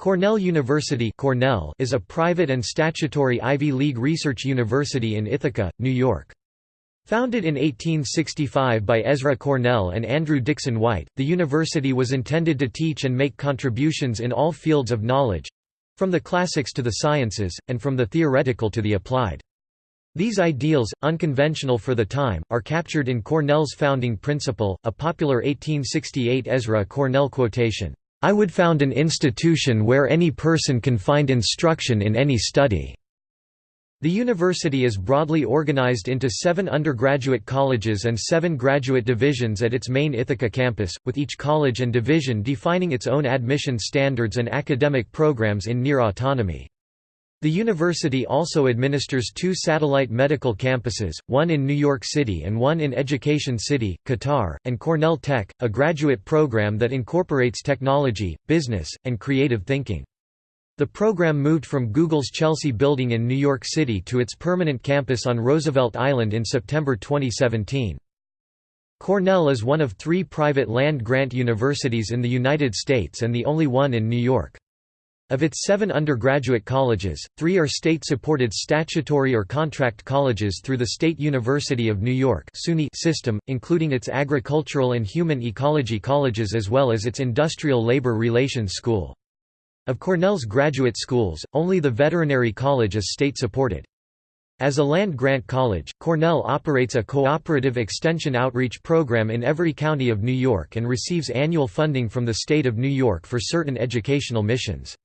Cornell University Cornell is a private and statutory Ivy League research university in Ithaca, New York. Founded in 1865 by Ezra Cornell and Andrew Dickson White, the university was intended to teach and make contributions in all fields of knowledge—from the classics to the sciences, and from the theoretical to the applied. These ideals, unconventional for the time, are captured in Cornell's founding principle, a popular 1868 Ezra Cornell quotation. I would found an institution where any person can find instruction in any study." The university is broadly organized into seven undergraduate colleges and seven graduate divisions at its main Ithaca campus, with each college and division defining its own admission standards and academic programs in near autonomy. The university also administers two satellite medical campuses, one in New York City and one in Education City, Qatar, and Cornell Tech, a graduate program that incorporates technology, business, and creative thinking. The program moved from Google's Chelsea building in New York City to its permanent campus on Roosevelt Island in September 2017. Cornell is one of three private land-grant universities in the United States and the only one in New York. Of its seven undergraduate colleges, three are state-supported statutory or contract colleges through the State University of New York system, including its agricultural and human ecology colleges as well as its industrial labor relations school. Of Cornell's graduate schools, only the Veterinary College is state-supported. As a land-grant college, Cornell operates a cooperative extension outreach program in every county of New York and receives annual funding from the state of New York for certain educational missions.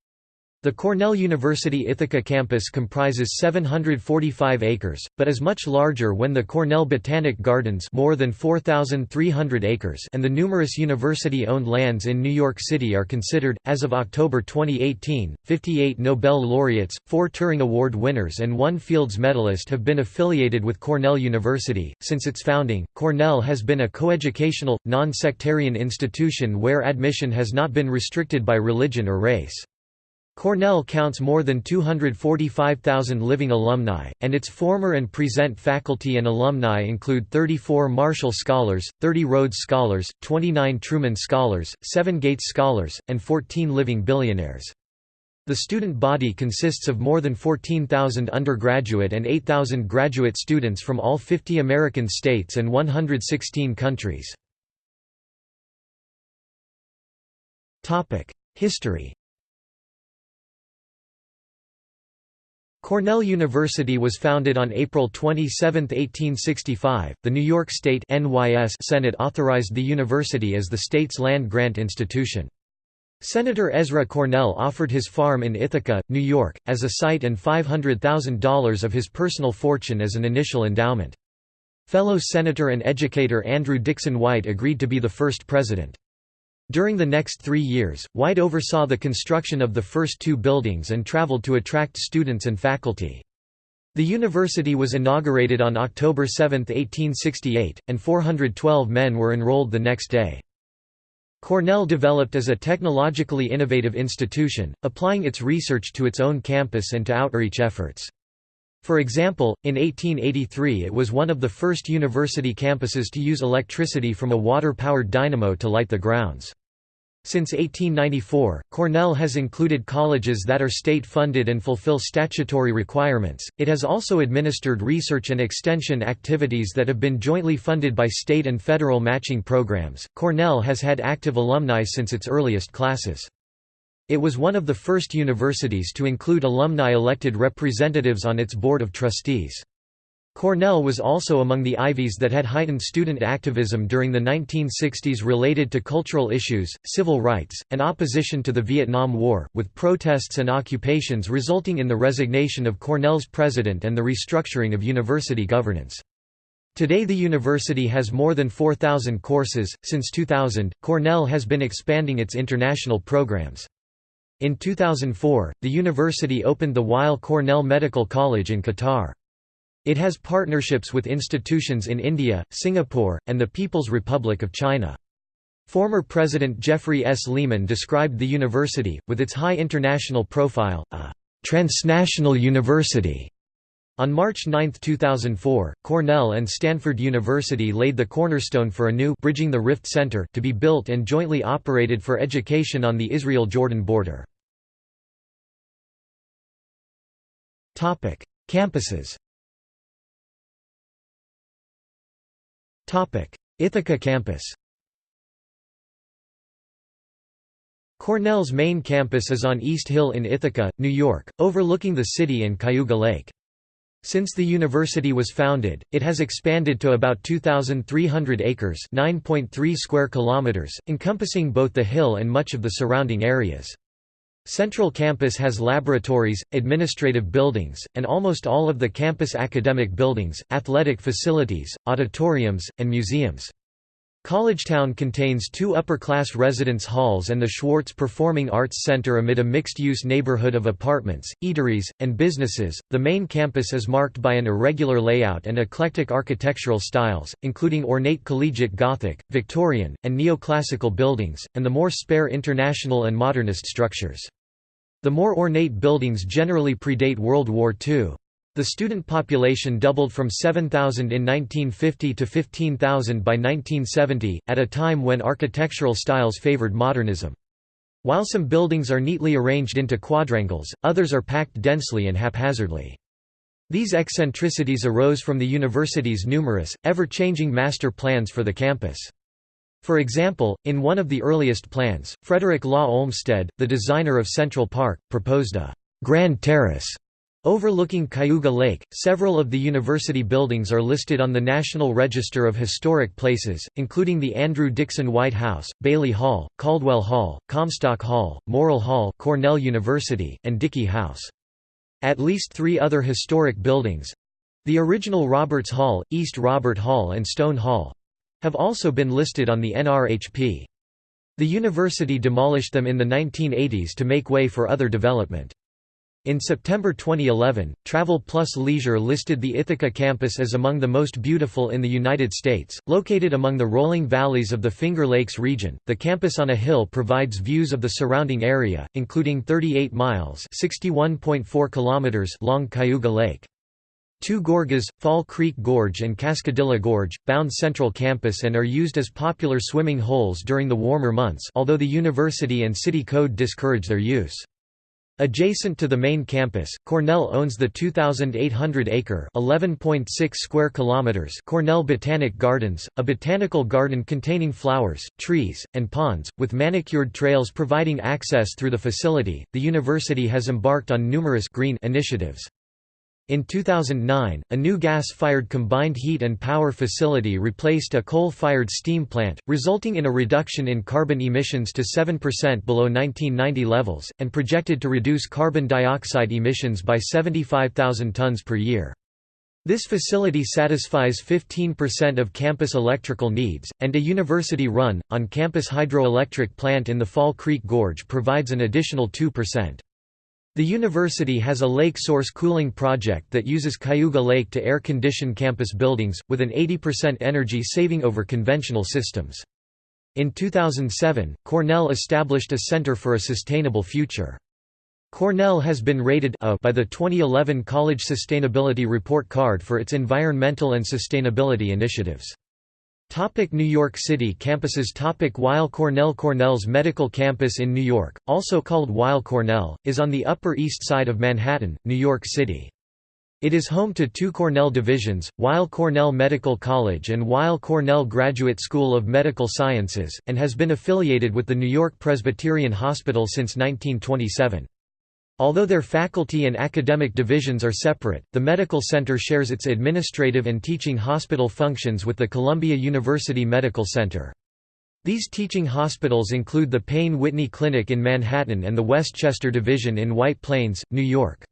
The Cornell University Ithaca campus comprises 745 acres, but is much larger when the Cornell Botanic Gardens more than 4,300 acres and the numerous university-owned lands in New York City are considered. As of October 2018, 58 Nobel laureates, four Turing Award winners and one Fields medalist have been affiliated with Cornell University. Since its founding, Cornell has been a coeducational, non-sectarian institution where admission has not been restricted by religion or race. Cornell counts more than 245,000 living alumni, and its former and present faculty and alumni include 34 Marshall Scholars, 30 Rhodes Scholars, 29 Truman Scholars, 7 Gates Scholars, and 14 living billionaires. The student body consists of more than 14,000 undergraduate and 8,000 graduate students from all 50 American states and 116 countries. History Cornell University was founded on April 27, 1865. The New York State NYS Senate authorized the university as the state's land-grant institution. Senator Ezra Cornell offered his farm in Ithaca, New York, as a site and $500,000 of his personal fortune as an initial endowment. Fellow Senator and educator Andrew Dickson White agreed to be the first president. During the next three years, White oversaw the construction of the first two buildings and traveled to attract students and faculty. The university was inaugurated on October 7, 1868, and 412 men were enrolled the next day. Cornell developed as a technologically innovative institution, applying its research to its own campus and to outreach efforts. For example, in 1883 it was one of the first university campuses to use electricity from a water-powered dynamo to light the grounds. Since 1894, Cornell has included colleges that are state-funded and fulfill statutory requirements. It has also administered research and extension activities that have been jointly funded by state and federal matching programs. Cornell has had active alumni since its earliest classes. It was one of the first universities to include alumni-elected representatives on its board of trustees. Cornell was also among the Ivies that had heightened student activism during the 1960s related to cultural issues, civil rights, and opposition to the Vietnam War, with protests and occupations resulting in the resignation of Cornell's president and the restructuring of university governance. Today the university has more than 4,000 courses. Since 2000, Cornell has been expanding its international programs. In 2004, the university opened the Weill Cornell Medical College in Qatar. It has partnerships with institutions in India, Singapore, and the People's Republic of China. Former President Jeffrey S. Lehman described the university, with its high international profile, a transnational university. On March 9, 2004, Cornell and Stanford University laid the cornerstone for a new Bridging the Rift Center to be built and jointly operated for education on the Israel-Jordan border. Campuses Ithaca campus Cornell's main campus is on East Hill in Ithaca, New York, overlooking the city and Cayuga Lake. Since the university was founded, it has expanded to about 2,300 acres (9.3 square kilometers), encompassing both the hill and much of the surrounding areas. Central Campus has laboratories, administrative buildings, and almost all of the campus academic buildings, athletic facilities, auditoriums, and museums. Collegetown contains two upper-class residence halls and the Schwartz Performing Arts Center amid a mixed-use neighborhood of apartments, eateries, and businesses. The main campus is marked by an irregular layout and eclectic architectural styles, including ornate collegiate Gothic, Victorian, and neoclassical buildings, and the more spare international and modernist structures. The more ornate buildings generally predate World War II. The student population doubled from 7,000 in 1950 to 15,000 by 1970, at a time when architectural styles favored modernism. While some buildings are neatly arranged into quadrangles, others are packed densely and haphazardly. These eccentricities arose from the university's numerous, ever-changing master plans for the campus. For example, in one of the earliest plans, Frederick Law Olmsted, the designer of Central Park, proposed a «grand terrace» Overlooking Cayuga Lake, several of the university buildings are listed on the National Register of Historic Places, including the Andrew Dickson White House, Bailey Hall, Caldwell Hall, Comstock Hall, Morrill Hall, Cornell University, and Dickey House. At least three other historic buildings—the original Roberts Hall, East Robert Hall and Stone Hall—have also been listed on the NRHP. The university demolished them in the 1980s to make way for other development. In September 2011, Travel Plus Leisure listed the Ithaca campus as among the most beautiful in the United States. Located among the rolling valleys of the Finger Lakes region, the campus on a hill provides views of the surrounding area, including 38 miles (61.4 kilometers) long Cayuga Lake. Two gorges, Fall Creek Gorge and Cascadilla Gorge, bound Central Campus and are used as popular swimming holes during the warmer months although the university and city code discourage their use. Adjacent to the main campus, Cornell owns the 2,800-acre (11.6 square kilometers) Cornell Botanic Gardens, a botanical garden containing flowers, trees, and ponds, with manicured trails providing access through the facility. The university has embarked on numerous green initiatives. In 2009, a new gas-fired combined heat and power facility replaced a coal-fired steam plant, resulting in a reduction in carbon emissions to 7% below 1990 levels, and projected to reduce carbon dioxide emissions by 75,000 tons per year. This facility satisfies 15% of campus electrical needs, and a university-run, on-campus hydroelectric plant in the Fall Creek Gorge provides an additional 2%. The university has a lake source cooling project that uses Cayuga Lake to air-condition campus buildings, with an 80% energy saving over conventional systems. In 2007, Cornell established a Center for a Sustainable Future. Cornell has been rated A by the 2011 College Sustainability Report Card for its environmental and sustainability initiatives. Topic New York City campuses Topic Cornell Cornell's medical campus in New York, also called Weill Cornell, is on the Upper East Side of Manhattan, New York City. It is home to two Cornell divisions, Weill Cornell Medical College and Weill Cornell Graduate School of Medical Sciences, and has been affiliated with the New York Presbyterian Hospital since 1927. Although their faculty and academic divisions are separate, the medical center shares its administrative and teaching hospital functions with the Columbia University Medical Center. These teaching hospitals include the Payne Whitney Clinic in Manhattan and the Westchester Division in White Plains, New York.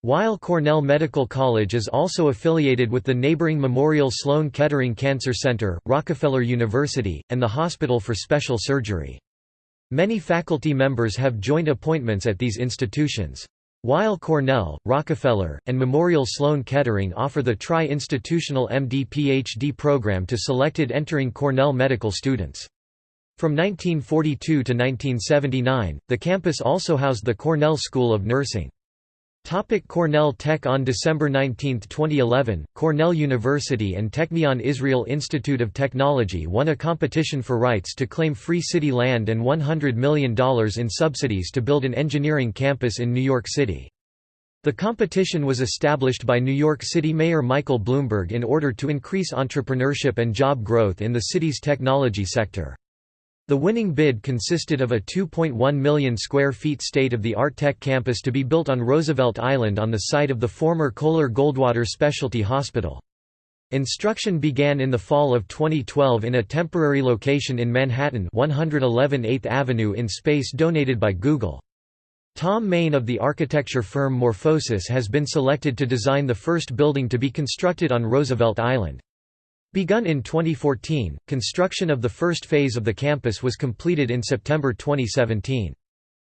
While Cornell Medical College is also affiliated with the neighboring Memorial Sloan Kettering Cancer Center, Rockefeller University, and the Hospital for Special Surgery. Many faculty members have joint appointments at these institutions. While Cornell, Rockefeller, and Memorial Sloan Kettering offer the tri-institutional MD-PhD program to selected entering Cornell medical students. From 1942 to 1979, the campus also housed the Cornell School of Nursing. Topic Cornell Tech On December 19, 2011, Cornell University and Technion Israel Institute of Technology won a competition for rights to claim free city land and $100 million in subsidies to build an engineering campus in New York City. The competition was established by New York City Mayor Michael Bloomberg in order to increase entrepreneurship and job growth in the city's technology sector. The winning bid consisted of a 2.1 million square feet state-of-the-art tech campus to be built on Roosevelt Island on the site of the former Coler-Goldwater Specialty Hospital. Instruction began in the fall of 2012 in a temporary location in Manhattan 111 8th Avenue in space donated by Google. Thom Mayne of the architecture firm Morphosis has been selected to design the first building to be constructed on Roosevelt Island. Begun in 2014, construction of the first phase of the campus was completed in September 2017.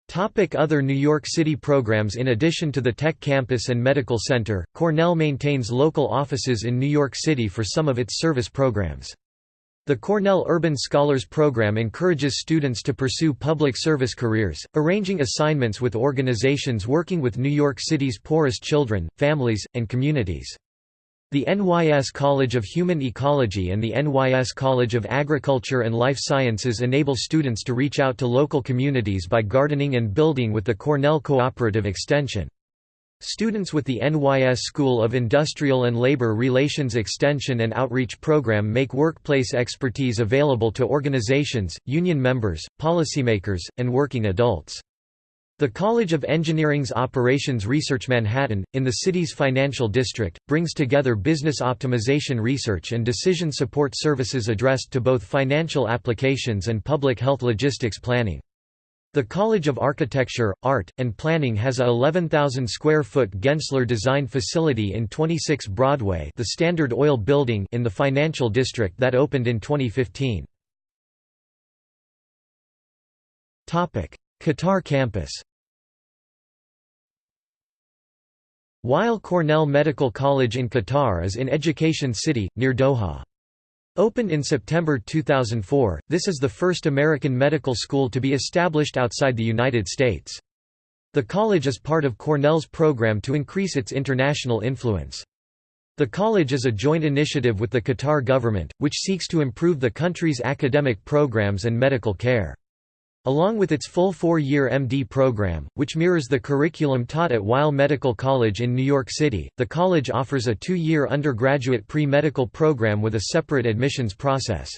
Topic other New York City programs In addition to the Tech Campus and Medical Center, Cornell maintains local offices in New York City for some of its service programs. The Cornell Urban Scholars Program encourages students to pursue public service careers, arranging assignments with organizations working with New York City's poorest children, families, and communities. The NYS College of Human Ecology and the NYS College of Agriculture and Life Sciences enable students to reach out to local communities by gardening and building with the Cornell Cooperative Extension. Students with the NYS School of Industrial and Labor Relations Extension and Outreach Program make workplace expertise available to organizations, union members, policymakers, and working adults. The College of Engineering's Operations Research Manhattan, in the city's financial district, brings together business optimization research and decision support services addressed to both financial applications and public health logistics planning. The College of Architecture, Art, and Planning has a 11,000 square foot Gensler design facility in 26 Broadway the Standard Oil Building in the financial district that opened in 2015. Qatar campus Weill Cornell Medical College in Qatar is in Education City, near Doha. Opened in September 2004, this is the first American medical school to be established outside the United States. The college is part of Cornell's program to increase its international influence. The college is a joint initiative with the Qatar government, which seeks to improve the country's academic programs and medical care. Along with its full four-year MD program, which mirrors the curriculum taught at Weill Medical College in New York City, the college offers a two-year undergraduate pre-medical program with a separate admissions process.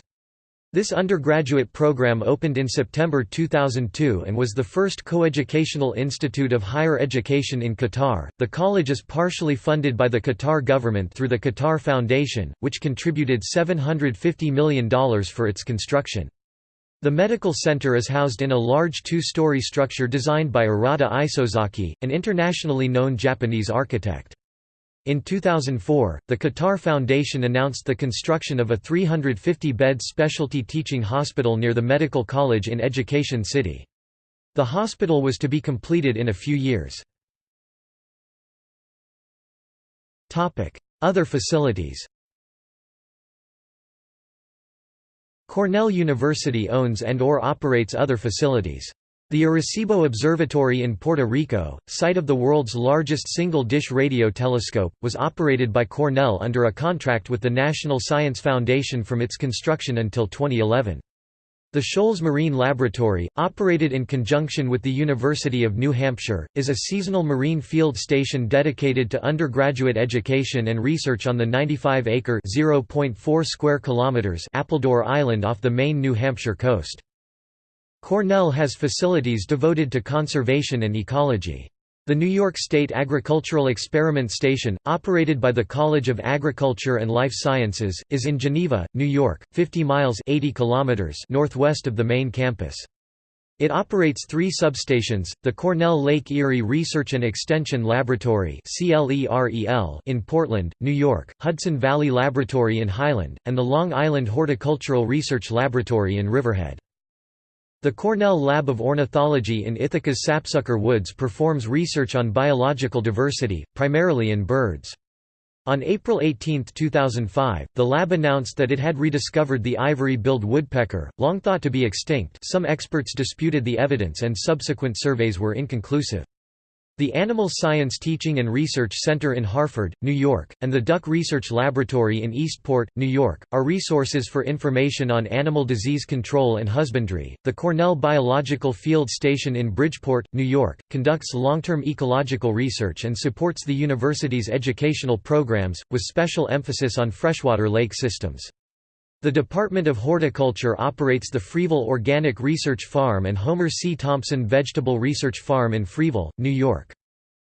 This undergraduate program opened in September 2002 and was the first coeducational institute of higher education in Qatar. The college is partially funded by the Qatar government through the Qatar Foundation, which contributed $750 million for its construction. The medical center is housed in a large two-story structure designed by Arata Isozaki, an internationally known Japanese architect. In 2004, the Qatar Foundation announced the construction of a 350-bed specialty teaching hospital near the Medical College in Education City. The hospital was to be completed in a few years. Other facilities Cornell University owns and or operates other facilities. The Arecibo Observatory in Puerto Rico, site of the world's largest single-dish radio telescope, was operated by Cornell under a contract with the National Science Foundation from its construction until 2011. The Shoals Marine Laboratory, operated in conjunction with the University of New Hampshire, is a seasonal marine field station dedicated to undergraduate education and research on the 95-acre (0.4 square kilometers) Appledore Island off the Maine, New Hampshire coast. Cornell has facilities devoted to conservation and ecology. The New York State Agricultural Experiment Station, operated by the College of Agriculture and Life Sciences, is in Geneva, New York, 50 miles 80 kilometers northwest of the main campus. It operates three substations, the Cornell Lake Erie Research and Extension Laboratory in Portland, New York, Hudson Valley Laboratory in Highland, and the Long Island Horticultural Research Laboratory in Riverhead. The Cornell Lab of Ornithology in Ithaca's Sapsucker Woods performs research on biological diversity, primarily in birds. On April 18, 2005, the lab announced that it had rediscovered the ivory-billed woodpecker, long thought to be extinct some experts disputed the evidence and subsequent surveys were inconclusive. The Animal Science Teaching and Research Center in Harford, New York, and the Duck Research Laboratory in Eastport, New York, are resources for information on animal disease control and husbandry. The Cornell Biological Field Station in Bridgeport, New York, conducts long term ecological research and supports the university's educational programs, with special emphasis on freshwater lake systems. The Department of Horticulture operates the Freeville Organic Research Farm and Homer C. Thompson Vegetable Research Farm in Freeville, New York.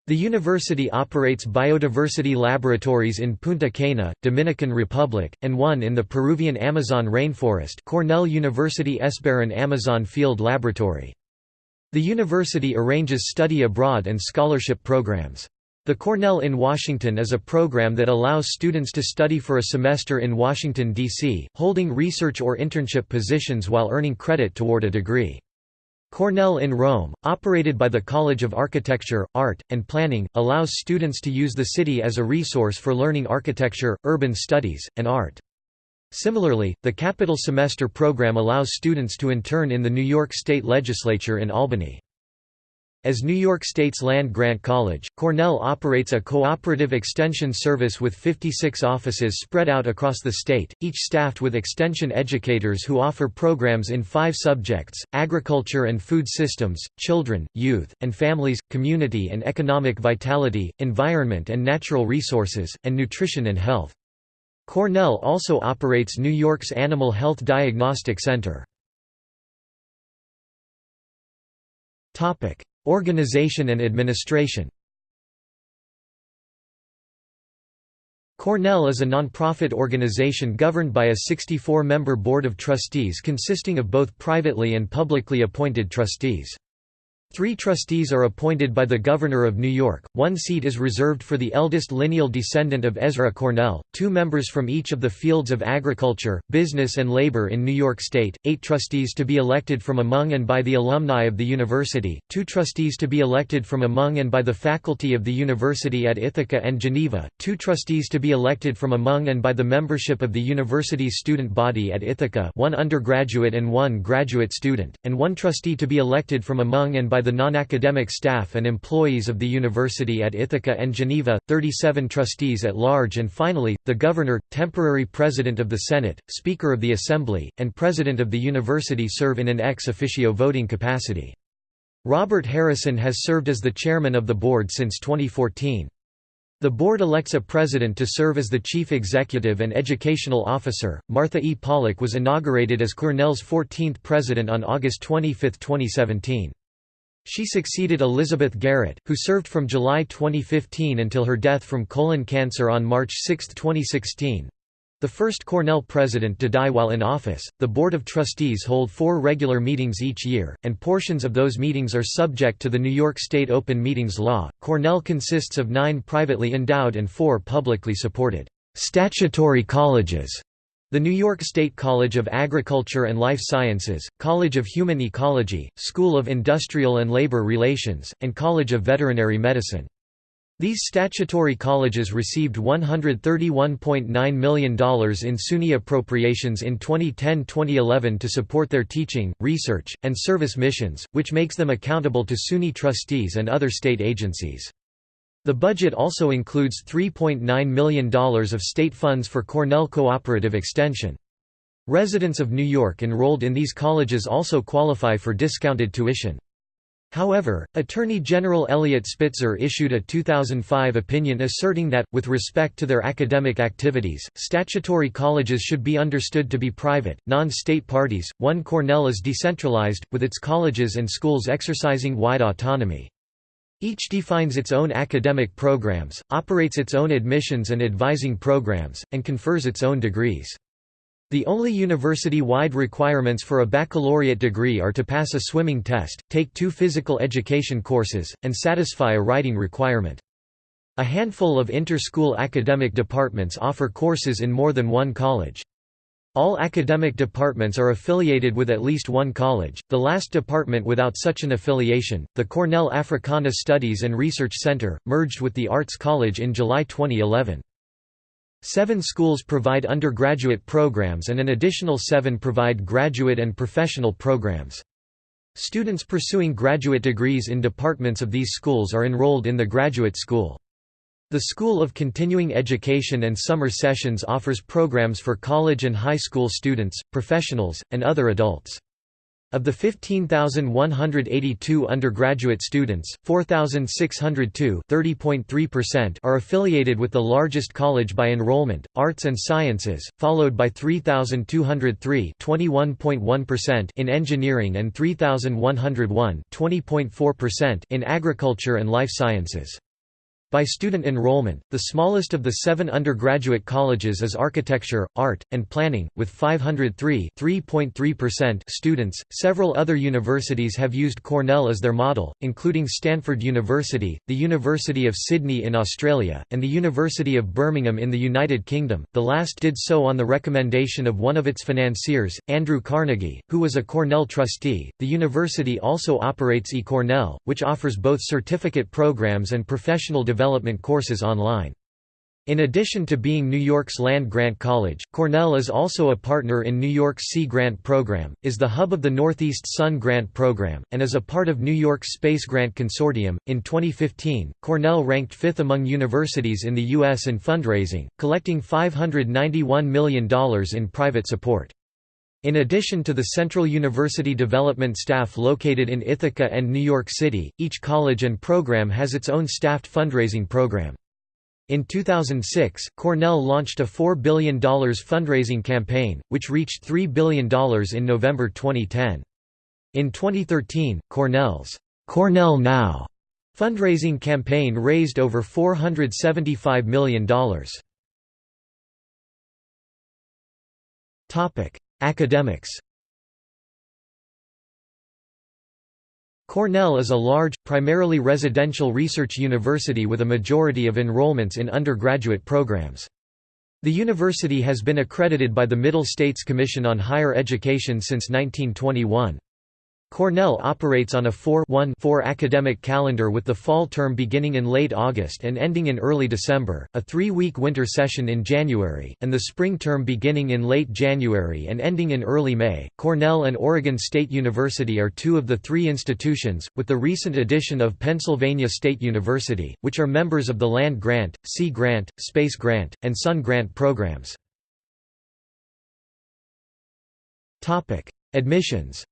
The university operates biodiversity laboratories in Punta Cana, Dominican Republic, and one in the Peruvian Amazon rainforest Cornell University Esperon Amazon Field Laboratory. The university arranges study abroad and scholarship programs. The Cornell in Washington is a program that allows students to study for a semester in Washington, D.C., holding research or internship positions while earning credit toward a degree. Cornell in Rome, operated by the College of Architecture, Art, and Planning, allows students to use the city as a resource for learning architecture, urban studies, and art. Similarly, the Capital Semester program allows students to intern in the New York State Legislature in Albany. As New York State's land-grant college, Cornell operates a cooperative extension service with 56 offices spread out across the state, each staffed with extension educators who offer programs in five subjects, agriculture and food systems, children, youth, and families, community and economic vitality, environment and natural resources, and nutrition and health. Cornell also operates New York's Animal Health Diagnostic Center. Organization and administration Cornell is a nonprofit organization governed by a 64-member board of trustees consisting of both privately and publicly appointed trustees. Three trustees are appointed by the Governor of New York, one seat is reserved for the eldest lineal descendant of Ezra Cornell, two members from each of the fields of agriculture, business and labor in New York State, eight trustees to be elected from among and by the alumni of the university, two trustees to be elected from among and by the faculty of the university at Ithaca and Geneva, two trustees to be elected from among and by the membership of the university's student body at Ithaca one undergraduate and one graduate student, and one trustee to be elected from among and by the non-academic staff and employees of the university at Ithaca and Geneva, 37 trustees at large and finally, the governor, temporary president of the Senate, speaker of the Assembly, and president of the university serve in an ex officio voting capacity. Robert Harrison has served as the chairman of the board since 2014. The board elects a president to serve as the chief executive and educational officer. Martha E. Pollack was inaugurated as Cornell's 14th president on August 25, 2017. She succeeded Elizabeth Garrett, who served from July 2015 until her death from colon cancer on March 6, 2016. The first Cornell president to die while in office, the Board of Trustees hold four regular meetings each year, and portions of those meetings are subject to the New York State Open Meetings Law. Cornell consists of nine privately endowed and four publicly supported statutory colleges the New York State College of Agriculture and Life Sciences, College of Human Ecology, School of Industrial and Labor Relations, and College of Veterinary Medicine. These statutory colleges received $131.9 million in SUNY appropriations in 2010-2011 to support their teaching, research, and service missions, which makes them accountable to SUNY trustees and other state agencies. The budget also includes $3.9 million of state funds for Cornell Cooperative Extension. Residents of New York enrolled in these colleges also qualify for discounted tuition. However, Attorney General Eliot Spitzer issued a 2005 opinion asserting that, with respect to their academic activities, statutory colleges should be understood to be private, non-state parties. One Cornell is decentralized, with its colleges and schools exercising wide autonomy. Each defines its own academic programs, operates its own admissions and advising programs, and confers its own degrees. The only university-wide requirements for a baccalaureate degree are to pass a swimming test, take two physical education courses, and satisfy a writing requirement. A handful of inter-school academic departments offer courses in more than one college. All academic departments are affiliated with at least one college, the last department without such an affiliation, the Cornell Africana Studies and Research Center, merged with the Arts College in July 2011. Seven schools provide undergraduate programs and an additional seven provide graduate and professional programs. Students pursuing graduate degrees in departments of these schools are enrolled in the graduate school. The School of Continuing Education and Summer Sessions offers programs for college and high school students, professionals, and other adults. Of the 15,182 undergraduate students, 4,602 are affiliated with the largest college by enrollment, Arts and Sciences, followed by 3,203 in engineering and 3,101 in agriculture and life sciences. By student enrollment, the smallest of the seven undergraduate colleges is Architecture, Art, and Planning, with 503 students. Several other universities have used Cornell as their model, including Stanford University, the University of Sydney in Australia, and the University of Birmingham in the United Kingdom. The last did so on the recommendation of one of its financiers, Andrew Carnegie, who was a Cornell trustee. The university also operates eCornell, which offers both certificate programs and professional development development courses online. In addition to being New York's land-grant college, Cornell is also a partner in New York's Sea Grant Program, is the hub of the Northeast Sun Grant Program, and is a part of New York's Space Grant Consortium. In 2015, Cornell ranked fifth among universities in the U.S. in fundraising, collecting $591 million in private support. In addition to the Central University development staff located in Ithaca and New York City, each college and program has its own staffed fundraising program. In 2006, Cornell launched a $4 billion fundraising campaign, which reached $3 billion in November 2010. In 2013, Cornell's Cornell Now fundraising campaign raised over $475 million. Academics Cornell is a large, primarily residential research university with a majority of enrollments in undergraduate programs. The university has been accredited by the Middle States Commission on Higher Education since 1921. Cornell operates on a 4-1-4 academic calendar with the fall term beginning in late August and ending in early December, a three-week winter session in January, and the spring term beginning in late January and ending in early May. Cornell and Oregon State University are two of the three institutions, with the recent addition of Pennsylvania State University, which are members of the Land Grant, Sea Grant, Space Grant, and Sun Grant programs. Admissions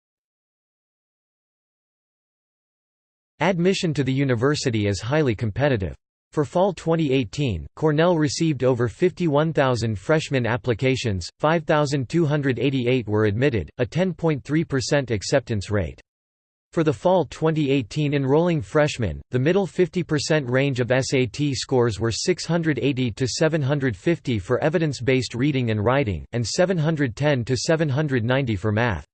Admission to the university is highly competitive. For fall 2018, Cornell received over 51,000 freshman applications, 5,288 were admitted, a 10.3% acceptance rate. For the fall 2018 enrolling freshmen, the middle 50% range of SAT scores were 680 to 750 for evidence-based reading and writing, and 710 to 790 for math.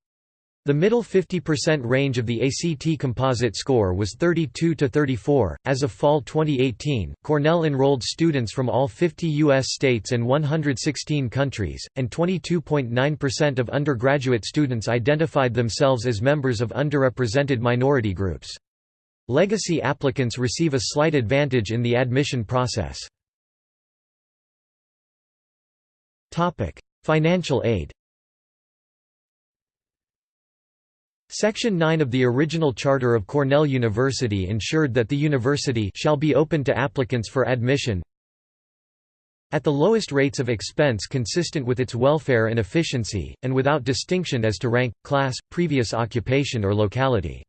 The middle 50% range of the ACT composite score was 32 to 34. As of fall 2018, Cornell enrolled students from all 50 U.S. states and 116 countries, and 22.9% of undergraduate students identified themselves as members of underrepresented minority groups. Legacy applicants receive a slight advantage in the admission process. Topic: Financial aid Section 9 of the original charter of Cornell University ensured that the university shall be open to applicants for admission at the lowest rates of expense consistent with its welfare and efficiency, and without distinction as to rank, class, previous occupation or locality.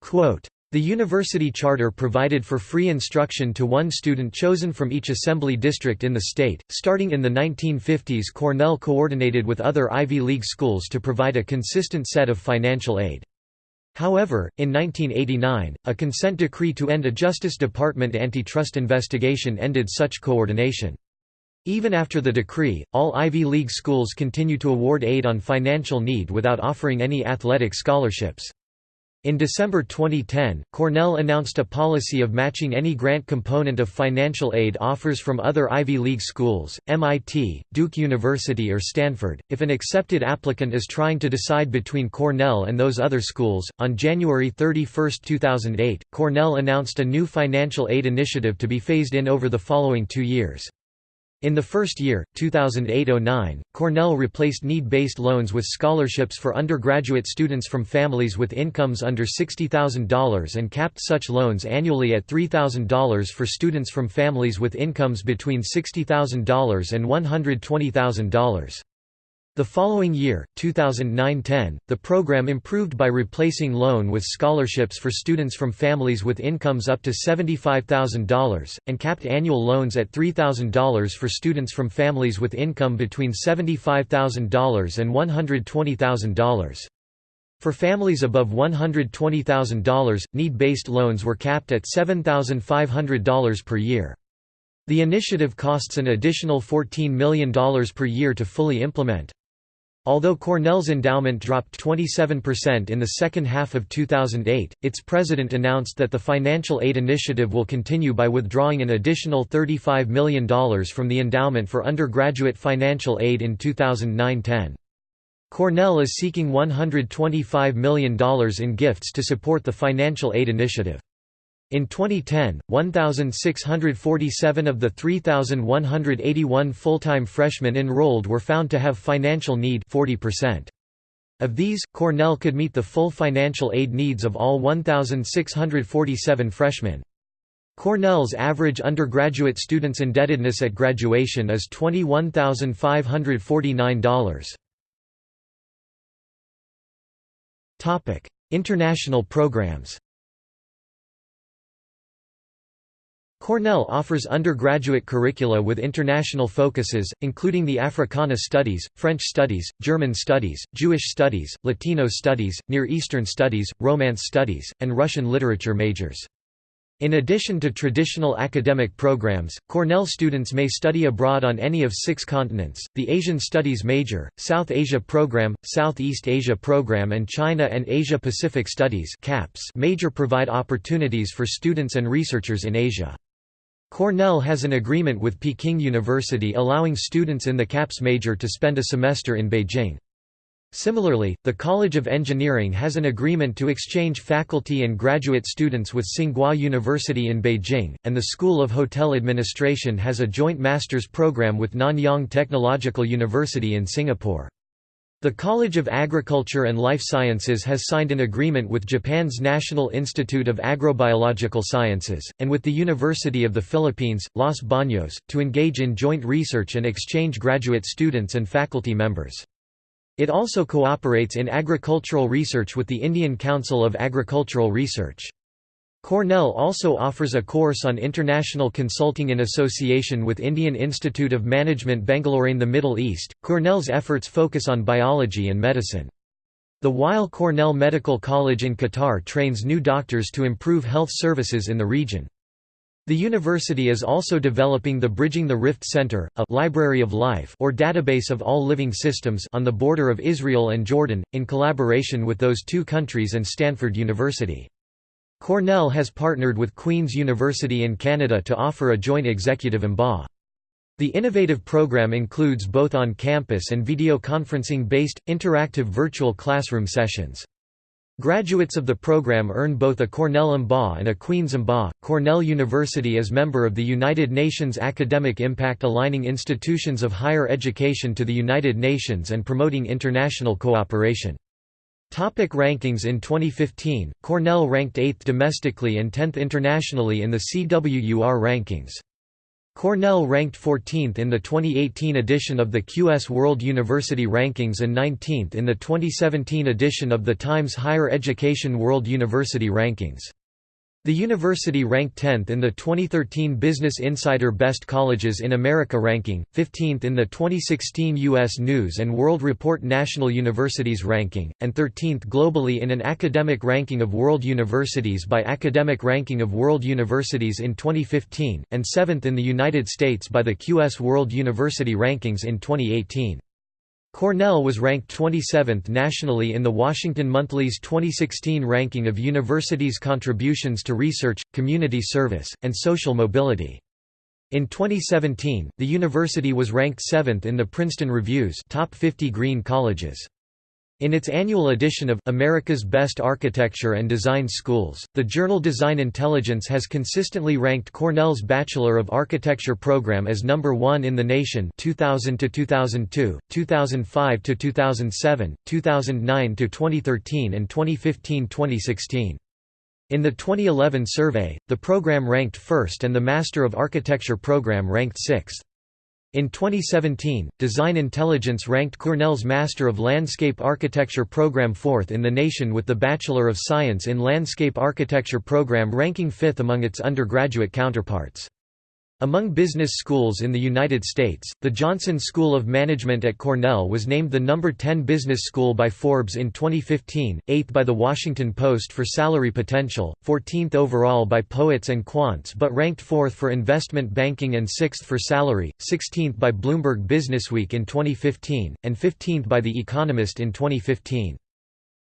Quote, the university charter provided for free instruction to one student chosen from each assembly district in the state. Starting in the 1950s, Cornell coordinated with other Ivy League schools to provide a consistent set of financial aid. However, in 1989, a consent decree to end a Justice Department antitrust investigation ended such coordination. Even after the decree, all Ivy League schools continue to award aid on financial need without offering any athletic scholarships. In December 2010, Cornell announced a policy of matching any grant component of financial aid offers from other Ivy League schools, MIT, Duke University or Stanford, if an accepted applicant is trying to decide between Cornell and those other schools. On January 31, 2008, Cornell announced a new financial aid initiative to be phased in over the following two years. In the first year, 2008–09, Cornell replaced need-based loans with scholarships for undergraduate students from families with incomes under $60,000 and capped such loans annually at $3,000 for students from families with incomes between $60,000 and $120,000. The following year, 2009–10, the program improved by replacing loan with scholarships for students from families with incomes up to $75,000, and capped annual loans at $3,000 for students from families with income between $75,000 and $120,000. For families above $120,000, need-based loans were capped at $7,500 per year. The initiative costs an additional $14 million per year to fully implement. Although Cornell's endowment dropped 27% in the second half of 2008, its president announced that the financial aid initiative will continue by withdrawing an additional $35 million from the endowment for undergraduate financial aid in 2009–10. Cornell is seeking $125 million in gifts to support the financial aid initiative. In 2010, 1,647 of the 3,181 full-time freshmen enrolled were found to have financial need 40%. Of these, Cornell could meet the full financial aid needs of all 1,647 freshmen. Cornell's average undergraduate student's indebtedness at graduation is $21,549. International programs Cornell offers undergraduate curricula with international focuses, including the Africana Studies, French Studies, German Studies, Jewish Studies, Latino Studies, Near Eastern Studies, Romance Studies, and Russian Literature majors. In addition to traditional academic programs, Cornell students may study abroad on any of six continents, the Asian Studies major, South Asia program, Southeast Asia program and China and Asia Pacific Studies major provide opportunities for students and researchers in Asia. Cornell has an agreement with Peking University allowing students in the CAPS major to spend a semester in Beijing. Similarly, the College of Engineering has an agreement to exchange faculty and graduate students with Tsinghua University in Beijing, and the School of Hotel Administration has a joint master's program with Nanyang Technological University in Singapore. The College of Agriculture and Life Sciences has signed an agreement with Japan's National Institute of Agrobiological Sciences, and with the University of the Philippines, Los Baños, to engage in joint research and exchange graduate students and faculty members. It also cooperates in agricultural research with the Indian Council of Agricultural Research. Cornell also offers a course on international consulting in association with Indian Institute of Management Bangalore in the Middle East. Cornell's efforts focus on biology and medicine. The Weill Cornell Medical College in Qatar trains new doctors to improve health services in the region. The university is also developing the Bridging the Rift Center, a «Library of Life» or database of all living systems on the border of Israel and Jordan, in collaboration with those two countries and Stanford University. Cornell has partnered with Queen's University in Canada to offer a joint executive MBA. The innovative program includes both on-campus and videoconferencing-based, interactive virtual classroom sessions. Graduates of the program earn both a Cornell MBA and a Queen's MBA. Cornell University is member of the United Nations Academic Impact aligning institutions of higher education to the United Nations and promoting international cooperation. Topic rankings In 2015, Cornell ranked 8th domestically and 10th internationally in the CWUR rankings. Cornell ranked 14th in the 2018 edition of the QS World University Rankings and 19th in the 2017 edition of the Times Higher Education World University Rankings. The university ranked 10th in the 2013 Business Insider Best Colleges in America ranking, 15th in the 2016 U.S. News & World Report National Universities ranking, and 13th globally in an academic ranking of world universities by Academic Ranking of World Universities in 2015, and 7th in the United States by the QS World University Rankings in 2018. Cornell was ranked 27th nationally in the Washington Monthly's 2016 ranking of universities' contributions to research, community service, and social mobility. In 2017, the university was ranked 7th in the Princeton Review's Top 50 Green Colleges. In its annual edition of America's Best Architecture and Design Schools, the journal Design Intelligence has consistently ranked Cornell's Bachelor of Architecture program as number 1 in the nation 2000 to 2002, 2005 to 2007, 2009 to 2013 and 2015-2016. In the 2011 survey, the program ranked first and the Master of Architecture program ranked sixth. In 2017, Design Intelligence ranked Cornell's Master of Landscape Architecture program fourth in the nation with the Bachelor of Science in Landscape Architecture program ranking fifth among its undergraduate counterparts. Among business schools in the United States, the Johnson School of Management at Cornell was named the number 10 business school by Forbes in 2015, 8th by The Washington Post for salary potential, 14th overall by Poets and Quants but ranked 4th for investment banking and 6th for salary, 16th by Bloomberg Businessweek in 2015, and 15th by The Economist in 2015.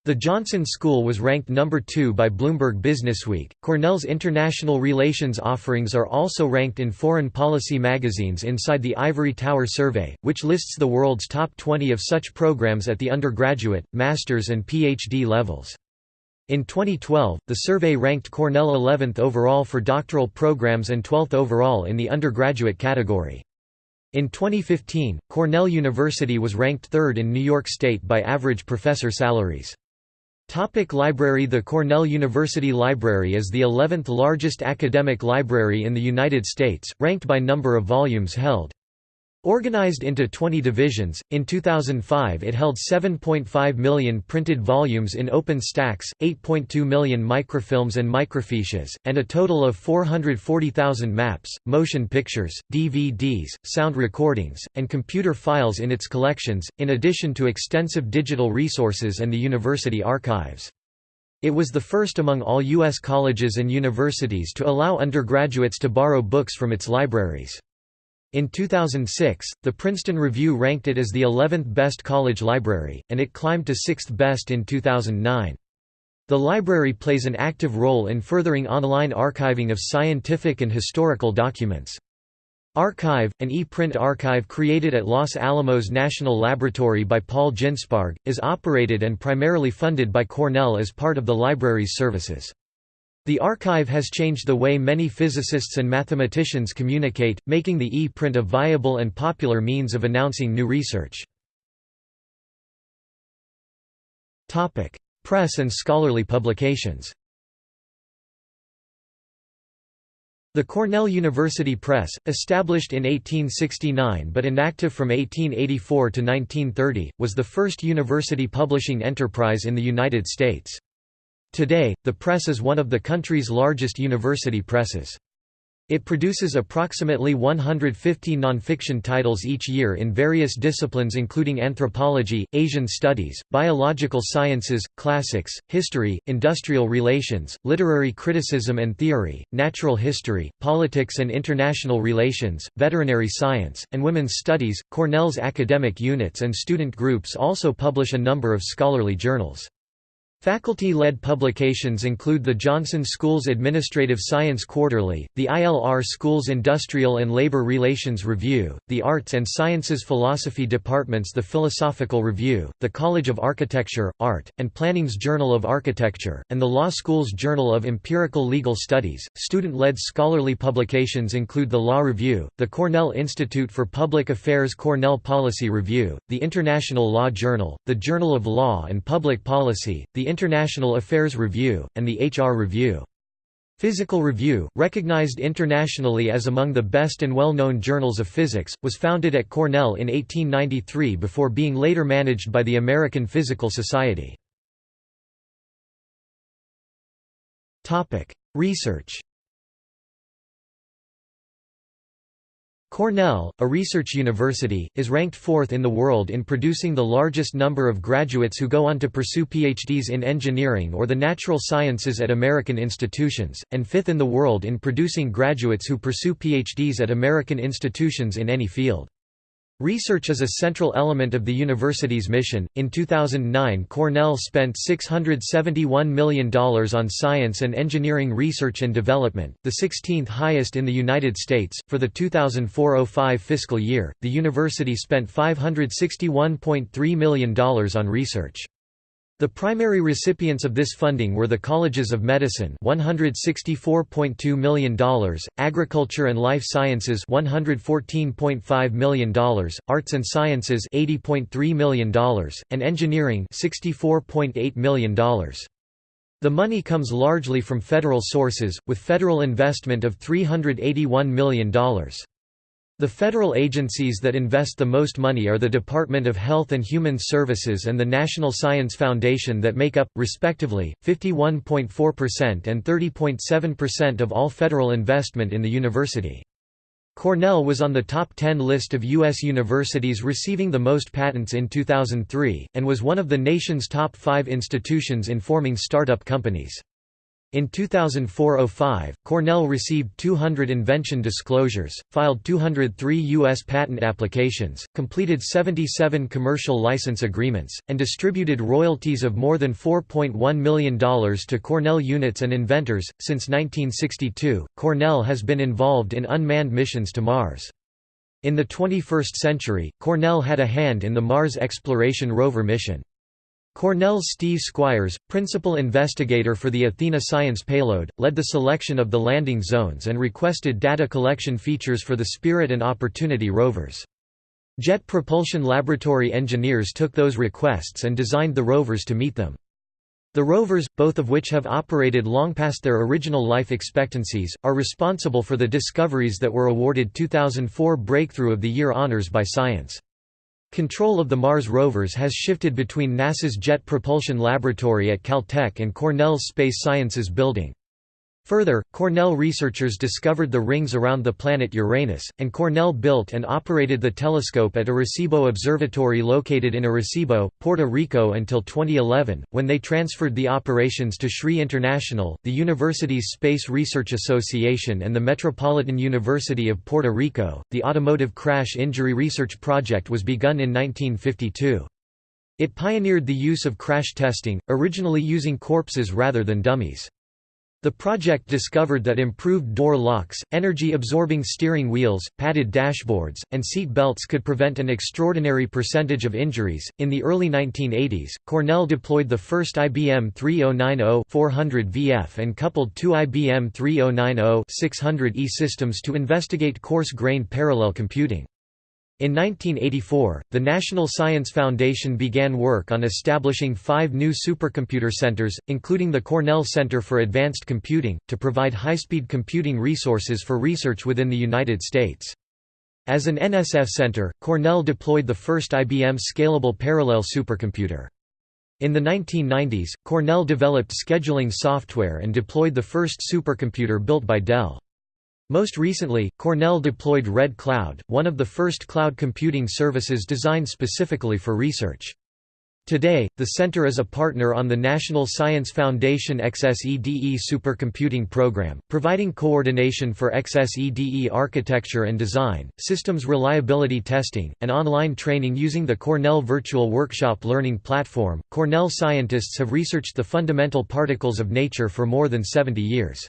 The Johnson School was ranked number 2 by Bloomberg Businessweek. Cornell's international relations offerings are also ranked in foreign policy magazines inside the Ivory Tower Survey, which lists the world's top 20 of such programs at the undergraduate, master's, and PhD levels. In 2012, the survey ranked Cornell 11th overall for doctoral programs and 12th overall in the undergraduate category. In 2015, Cornell University was ranked third in New York State by average professor salaries. Topic library The Cornell University Library is the 11th largest academic library in the United States, ranked by number of volumes held. Organized into 20 divisions, in 2005 it held 7.5 million printed volumes in open stacks, 8.2 million microfilms and microfiches, and a total of 440,000 maps, motion pictures, DVDs, sound recordings, and computer files in its collections, in addition to extensive digital resources and the university archives. It was the first among all U.S. colleges and universities to allow undergraduates to borrow books from its libraries. In 2006, the Princeton Review ranked it as the 11th best college library, and it climbed to 6th best in 2009. The library plays an active role in furthering online archiving of scientific and historical documents. arXiv, an e-print archive created at Los Alamos National Laboratory by Paul Ginsparg, is operated and primarily funded by Cornell as part of the library's services. The archive has changed the way many physicists and mathematicians communicate, making the e-print a viable and popular means of announcing new research. Press and scholarly publications The Cornell University Press, established in 1869 but inactive from 1884 to 1930, was the first university publishing enterprise in the United States. Today, the press is one of the country's largest university presses. It produces approximately 150 nonfiction titles each year in various disciplines including anthropology, Asian studies, biological sciences, classics, history, industrial relations, literary criticism and theory, natural history, politics and international relations, veterinary science, and women's studies. Cornell's academic units and student groups also publish a number of scholarly journals. Faculty-led publications include the Johnson School's Administrative Science Quarterly, the ILR School's Industrial and Labor Relations Review, the Arts and Sciences Philosophy Department's The Philosophical Review, the College of Architecture, Art, and Planning's Journal of Architecture, and the Law School's Journal of Empirical Legal Studies. Student-led scholarly publications include the Law Review, the Cornell Institute for Public Affairs Cornell Policy Review, the International Law Journal, the Journal of Law and Public Policy, the International Affairs Review, and the HR Review. Physical Review, recognized internationally as among the best and well-known journals of physics, was founded at Cornell in 1893 before being later managed by the American Physical Society. Research Cornell, a research university, is ranked fourth in the world in producing the largest number of graduates who go on to pursue PhDs in engineering or the natural sciences at American institutions, and fifth in the world in producing graduates who pursue PhDs at American institutions in any field. Research is a central element of the university's mission. In 2009, Cornell spent $671 million on science and engineering research and development, the 16th highest in the United States. For the 2004-05 fiscal year, the university spent $561.3 million on research. The primary recipients of this funding were the Colleges of Medicine $164.2 million, Agriculture and Life Sciences $114.5 million, Arts and Sciences $80.3 million, and Engineering $64.8 million. The money comes largely from federal sources, with federal investment of $381 million. The federal agencies that invest the most money are the Department of Health and Human Services and the National Science Foundation that make up, respectively, 51.4% and 30.7% of all federal investment in the university. Cornell was on the top 10 list of U.S. universities receiving the most patents in 2003, and was one of the nation's top five institutions in forming startup companies. In 2004–05, Cornell received 200 invention disclosures, filed 203 U.S. patent applications, completed 77 commercial license agreements, and distributed royalties of more than $4.1 million to Cornell units and inventors. Since 1962, Cornell has been involved in unmanned missions to Mars. In the 21st century, Cornell had a hand in the Mars Exploration Rover mission. Cornell's Steve Squyres, principal investigator for the Athena science payload, led the selection of the landing zones and requested data collection features for the Spirit and Opportunity rovers. Jet Propulsion Laboratory engineers took those requests and designed the rovers to meet them. The rovers, both of which have operated long past their original life expectancies, are responsible for the discoveries that were awarded 2004 Breakthrough of the Year honors by Science. Control of the Mars rovers has shifted between NASA's Jet Propulsion Laboratory at Caltech and Cornell's Space Sciences Building. Further, Cornell researchers discovered the rings around the planet Uranus, and Cornell built and operated the telescope at Arecibo Observatory located in Arecibo, Puerto Rico until 2011, when they transferred the operations to SRI International, the Universities Space Research Association and the Metropolitan University of Puerto Rico. The Automotive Crash Injury Research Project was begun in 1952. It pioneered the use of crash testing, originally using corpses rather than dummies. The project discovered that improved door locks, energy-absorbing steering wheels, padded dashboards, and seat belts could prevent an extraordinary percentage of injuries. In the early 1980s, Cornell deployed the first IBM 3090-400 VF and coupled two IBM 3090-600E systems to investigate coarse-grained parallel computing. In 1984, the National Science Foundation began work on establishing five new supercomputer centers, including the Cornell Center for Advanced Computing, to provide high-speed computing resources for research within the United States. As an NSF center, Cornell deployed the first IBM Scalable Parallel Supercomputer. In the 1990s, Cornell developed scheduling software and deployed the first supercomputer built by Dell. Most recently, Cornell deployed Red Cloud, one of the first cloud computing services designed specifically for research. Today, the center is a partner on the National Science Foundation XSEDE supercomputing program, providing coordination for XSEDE architecture and design, systems reliability testing, and online training using the Cornell Virtual Workshop learning platform. Cornell scientists have researched the fundamental particles of nature for more than 70 years.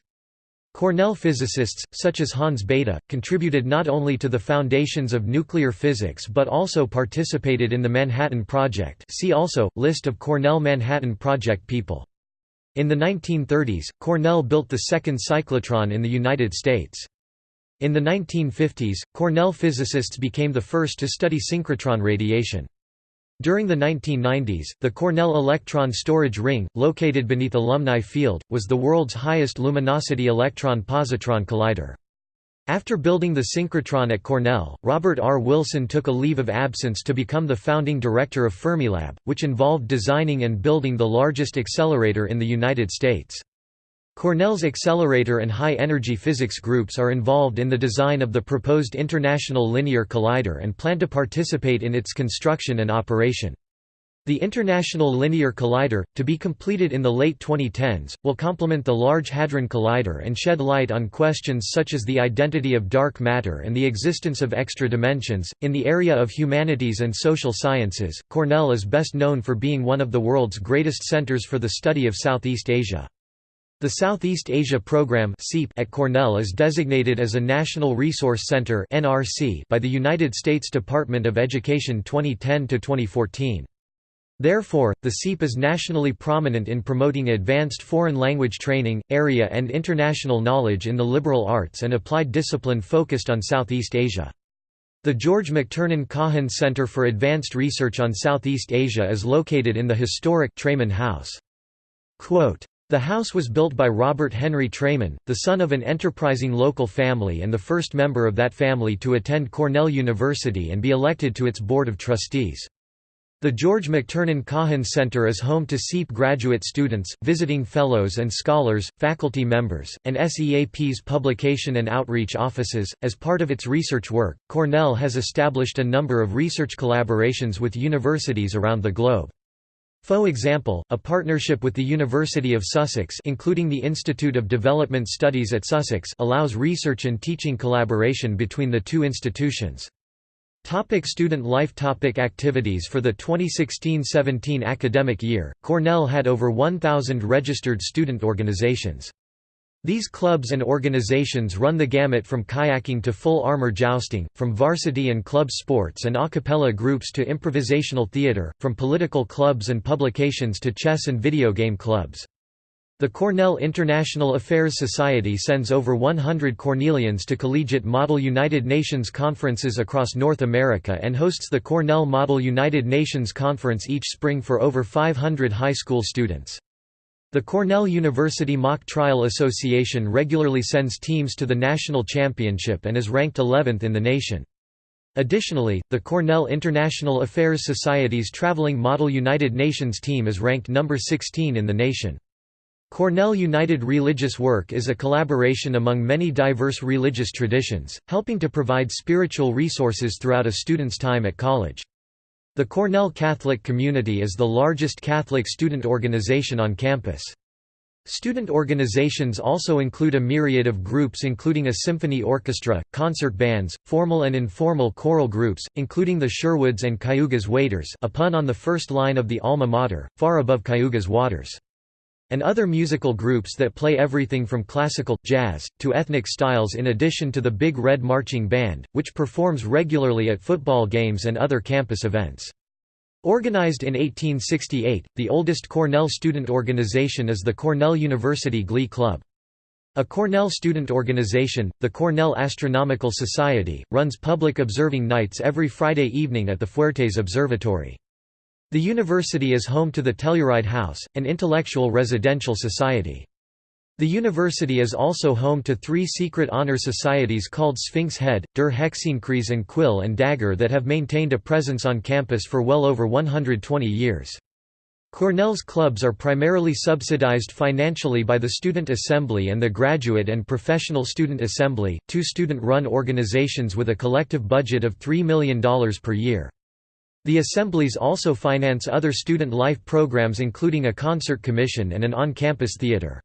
Cornell physicists, such as Hans Bethe, contributed not only to the foundations of nuclear physics but also participated in the Manhattan Project see also, List of Cornell Manhattan Project people. In the 1930s, Cornell built the second cyclotron in the United States. In the 1950s, Cornell physicists became the first to study synchrotron radiation. During the 1990s, the Cornell Electron Storage Ring, located beneath Alumni Field, was the world's highest luminosity electron-positron collider. After building the synchrotron at Cornell, Robert R. Wilson took a leave of absence to become the founding director of Fermilab, which involved designing and building the largest accelerator in the United States. Cornell's accelerator and high-energy physics groups are involved in the design of the proposed International Linear Collider and plan to participate in its construction and operation. The International Linear Collider, to be completed in the late 2010s, will complement the Large Hadron Collider and shed light on questions such as the identity of dark matter and the existence of extra dimensions. In the area of humanities and social sciences, Cornell is best known for being one of the world's greatest centers for the study of Southeast Asia. The Southeast Asia Program at Cornell is designated as a National Resource Center by the United States Department of Education 2010–2014. Therefore, the SEAP is nationally prominent in promoting advanced foreign language training, area and international knowledge in the liberal arts and applied discipline focused on Southeast Asia. The George McTernan Kahin Center for Advanced Research on Southeast Asia is located in the historic Treman House. Quote, the house was built by Robert Henry Treman, the son of an enterprising local family and the first member of that family to attend Cornell University and be elected to its board of trustees. The George McTernan Kahin Center is home to SEAP graduate students, visiting fellows and scholars, faculty members, and SEAP's publication and outreach offices. As part of its research work, Cornell has established a number of research collaborations with universities around the globe. For example, a partnership with the University of Sussex including the Institute of Development Studies at Sussex allows research and teaching collaboration between the two institutions. Topic student life Topic Activities For the 2016–17 academic year, Cornell had over 1,000 registered student organizations. These clubs and organizations run the gamut from kayaking to full armor jousting, from varsity and club sports and a cappella groups to improvisational theater, from political clubs and publications to chess and video game clubs. The Cornell International Affairs Society sends over 100 Cornellians to collegiate Model United Nations conferences across North America and hosts the Cornell Model United Nations Conference each spring for over 500 high school students. The Cornell University Mock Trial Association regularly sends teams to the national championship and is ranked 11th in the nation. Additionally, the Cornell International Affairs Society's traveling Model United Nations team is ranked number 16 in the nation. Cornell United Religious Work is a collaboration among many diverse religious traditions, helping to provide spiritual resources throughout a student's time at college. The Cornell Catholic Community is the largest Catholic student organization on campus. Student organizations also include a myriad of groups including a symphony orchestra, concert bands, formal and informal choral groups, including the Sherwoods and Cayuga's Waiters a pun on the first line of the alma mater, far above Cayugas waters and other musical groups that play everything from classical, jazz, to ethnic styles in addition to the Big Red Marching Band, which performs regularly at football games and other campus events. Organized in 1868, the oldest Cornell student organization is the Cornell University Glee Club. A Cornell student organization, the Cornell Astronomical Society, runs public observing nights every Friday evening at the Fuertes Observatory. The university is home to the Telluride House, an intellectual residential society. The university is also home to three secret honor societies called Sphinx Head, Der Hexenkreuz and Quill and Dagger that have maintained a presence on campus for well over 120 years. Cornell's clubs are primarily subsidized financially by the Student Assembly and the Graduate and Professional Student Assembly, two student-run organizations with a collective budget of $3 million per year. The assemblies also finance other student life programs including a concert commission and an on-campus theater.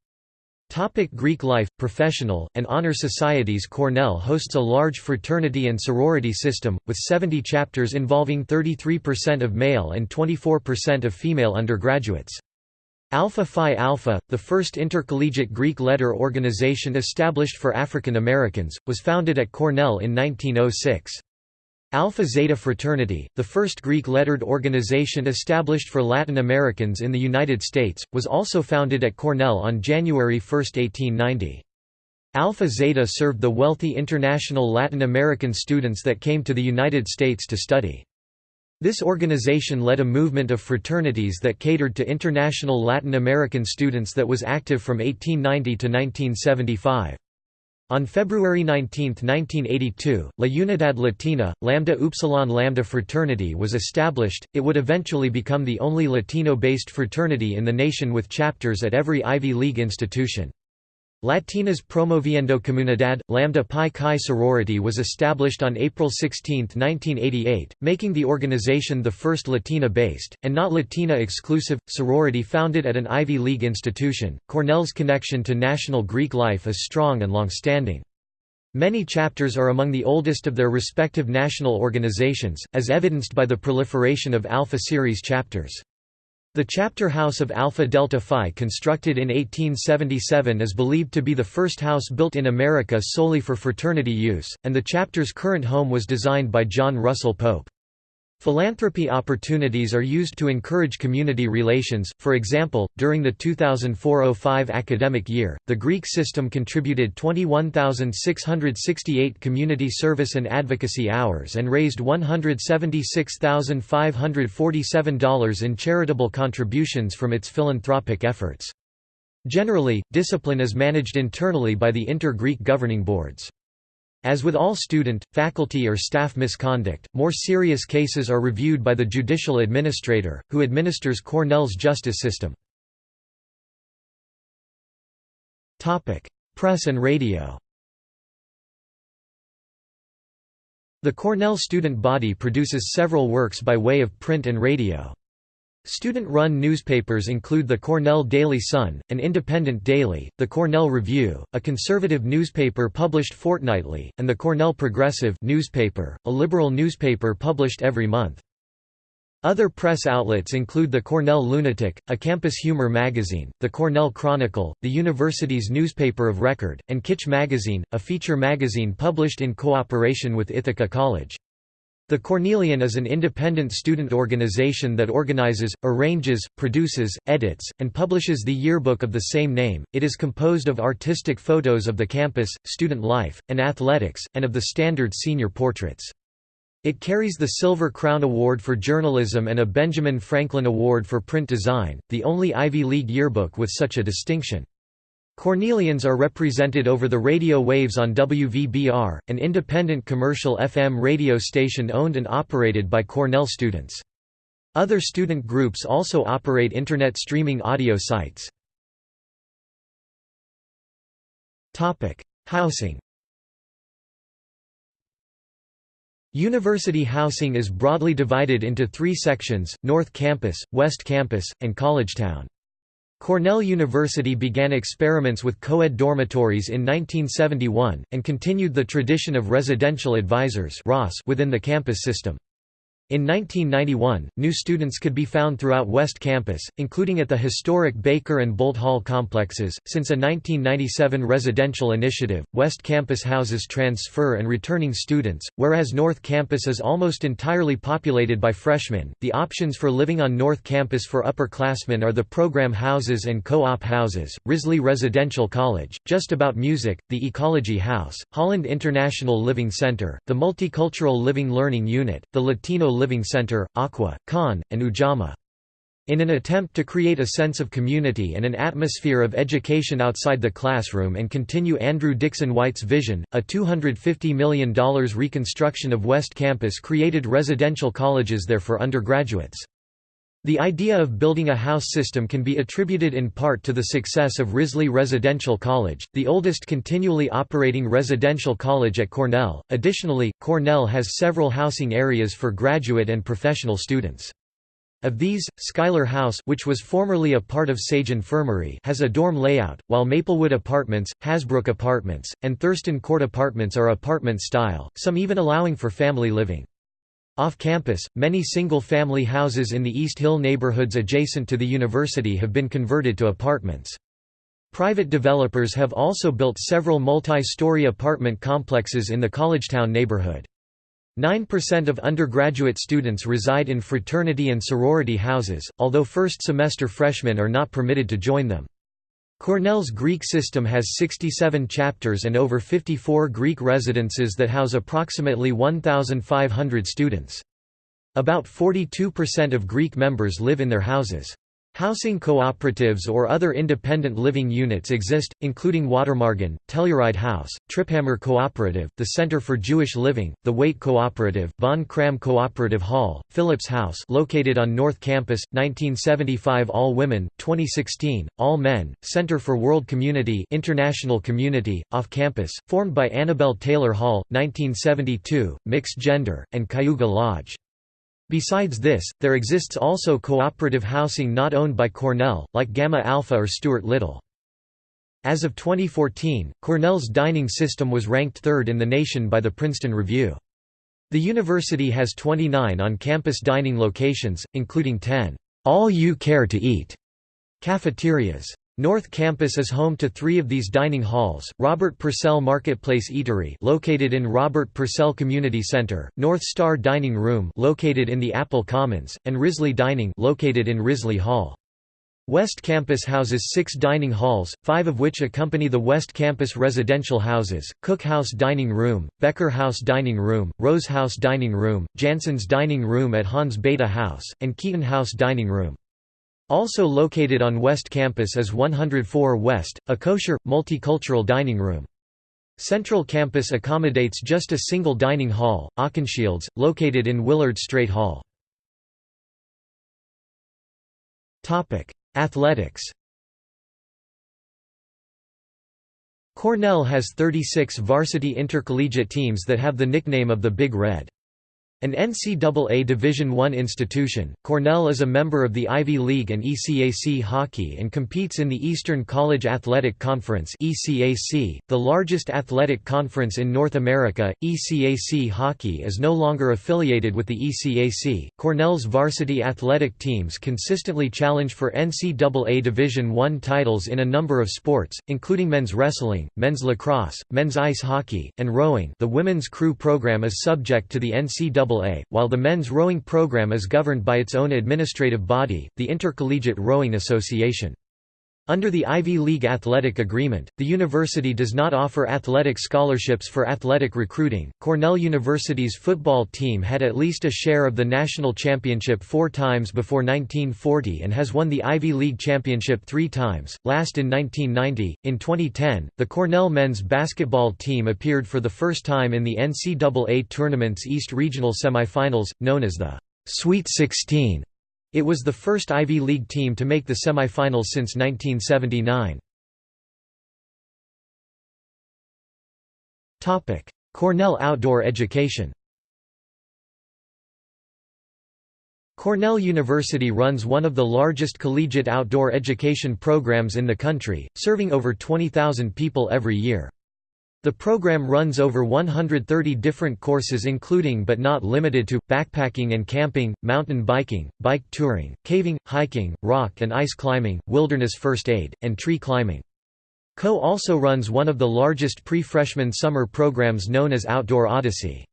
Topic Greek life, professional, and honor societies Cornell hosts a large fraternity and sorority system, with 70 chapters involving 33% of male and 24% of female undergraduates. Alpha Phi Alpha, the first intercollegiate Greek letter organization established for African Americans, was founded at Cornell in 1906. Alpha Zeta Fraternity, the first Greek-lettered organization established for Latin Americans in the United States, was also founded at Cornell on January 1, 1890. Alpha Zeta served the wealthy international Latin American students that came to the United States to study. This organization led a movement of fraternities that catered to international Latin American students that was active from 1890 to 1975. On February 19, 1982, La Unidad Latina, Lambda Upsilon Lambda fraternity was established. It would eventually become the only Latino-based fraternity in the nation with chapters at every Ivy League institution. Latinas Promoviendo Comunidad, Lambda Pi Chi sorority was established on April 16, 1988, making the organization the first Latina-based, and not Latina-exclusive, sorority founded at an Ivy League institution. Cornell's connection to national Greek life is strong and long-standing. Many chapters are among the oldest of their respective national organizations, as evidenced by the proliferation of Alpha Series chapters. The chapter house of Alpha Delta Phi constructed in 1877 is believed to be the first house built in America solely for fraternity use, and the chapter's current home was designed by John Russell Pope. Philanthropy opportunities are used to encourage community relations, for example, during the 2004–05 academic year, the Greek system contributed 21,668 community service and advocacy hours and raised $176,547 in charitable contributions from its philanthropic efforts. Generally, discipline is managed internally by the inter-Greek governing boards. As with all student, faculty or staff misconduct, more serious cases are reviewed by the judicial administrator, who administers Cornell's justice system. Press and radio The Cornell student body produces several works by way of print and radio. Student-run newspapers include the Cornell Daily Sun, an independent daily, the Cornell Review, a conservative newspaper published fortnightly, and the Cornell Progressive newspaper, a liberal newspaper published every month. Other press outlets include the Cornell Lunatic, a campus humor magazine, the Cornell Chronicle, the university's newspaper of record, and Kitsch Magazine, a feature magazine published in cooperation with Ithaca College. The Cornellian is an independent student organization that organizes, arranges, produces, edits, and publishes the yearbook of the same name. It is composed of artistic photos of the campus, student life, and athletics, and of the standard senior portraits. It carries the Silver Crown Award for Journalism and a Benjamin Franklin Award for Print Design, the only Ivy League yearbook with such a distinction. Cornellians are represented over the radio waves on WVBR, an independent commercial FM radio station owned and operated by Cornell students. Other student groups also operate Internet streaming audio sites. Housing University housing is broadly divided into three sections, North Campus, West Campus, and Collegetown. Cornell University began experiments with co-ed dormitories in 1971, and continued the tradition of residential advisors within the campus system. In 1991, new students could be found throughout West Campus, including at the historic Baker and Boldt Hall complexes. Since a 1997 residential initiative, West Campus houses transfer and returning students, whereas North Campus is almost entirely populated by freshmen. The options for living on North Campus for upperclassmen are the program houses and co op houses, Risley Residential College, Just About Music, the Ecology House, Holland International Living Center, the Multicultural Living Learning Unit, the Latino Living Center, Aqua, Khan, and Ujamaa. In an attempt to create a sense of community and an atmosphere of education outside the classroom and continue Andrew Dickson White's vision, a $250 million reconstruction of West Campus created residential colleges there for undergraduates. The idea of building a house system can be attributed in part to the success of Risley Residential College, the oldest continually operating residential college at Cornell. Additionally, Cornell has several housing areas for graduate and professional students. Of these, Schuyler House which was formerly a part of Sage Infirmary has a dorm layout, while Maplewood Apartments, Hasbrouck Apartments, and Thurston Court Apartments are apartment style, some even allowing for family living. Off campus, many single-family houses in the East Hill neighborhoods adjacent to the university have been converted to apartments. Private developers have also built several multi-story apartment complexes in the Collegetown neighborhood. 9% of undergraduate students reside in fraternity and sorority houses, although first-semester freshmen are not permitted to join them. Cornell's Greek system has 67 chapters and over 54 Greek residences that house approximately 1,500 students. About 42% of Greek members live in their houses. Housing cooperatives or other independent living units exist, including Watermargin, Telluride House, Triphammer Cooperative, the Center for Jewish Living, the Waite Cooperative, Von Cramm Cooperative Hall, Phillips House located on North Campus, 1975 All Women, 2016, All Men, Center for World Community International Community, Off Campus, formed by Anabel Taylor Hall, 1972, Mixed Gender, and Cayuga Lodge. Besides this, there exists also cooperative housing not owned by Cornell, like Gamma Alpha or Stewart Little. As of 2014, Cornell's dining system was ranked third in the nation by the Princeton Review. The university has 29 on-campus dining locations, including 10 all you care to eat cafeterias. North Campus is home to three of these dining halls, Robert Purcell Marketplace Eatery located in Robert Purcell Community Center, North Star Dining Room located in the Appel Commons, and Risley Dining located in Risley Hall. West Campus houses six dining halls, five of which accompany the West Campus residential houses, Cook House Dining Room, Becker House Dining Room, Rose House Dining Room, Jansen's Dining Room at Hans Bethe House, and Keeton House Dining Room. Also located on West Campus is 104 West, a kosher, multicultural dining room. Central Campus accommodates just a single dining hall, Okenshields, located in Willard Straight Hall. Athletics Cornell has 36 varsity intercollegiate teams that have the nickname of the Big Red. An NCAA Division I institution, Cornell is a member of the Ivy League and ECAC hockey and competes in the Eastern College Athletic Conference (ECAC), the largest athletic conference in North America. ECAC hockey is no longer affiliated with the ECAC. Cornell's varsity athletic teams consistently challenge for NCAA Division I titles in a number of sports, including men's wrestling, men's lacrosse, men's ice hockey, and rowing. The women's crew program is subject to the NCAA NCAA, while the men's rowing program is governed by its own administrative body, the Intercollegiate Rowing Association. Under the Ivy League Athletic Agreement, the university does not offer athletic scholarships for athletic recruiting. Cornell University's football team had at least a share of the national championship four times before 1940 and has won the Ivy League championship three times, last in 1990. In 2010, the Cornell men's basketball team appeared for the first time in the NCAA tournament's East Regional semifinals, known as the Sweet 16. It was the first Ivy League team to make the semifinals since 1979. Cornell outdoor education Cornell University runs one of the largest collegiate outdoor education programs in the country, serving over 20,000 people every year. The program runs over 130 different courses including but not limited to, backpacking and camping, mountain biking, bike touring, caving, hiking, rock and ice climbing, wilderness first aid, and tree climbing. CO also runs one of the largest pre-freshman summer programs known as Outdoor Odyssey.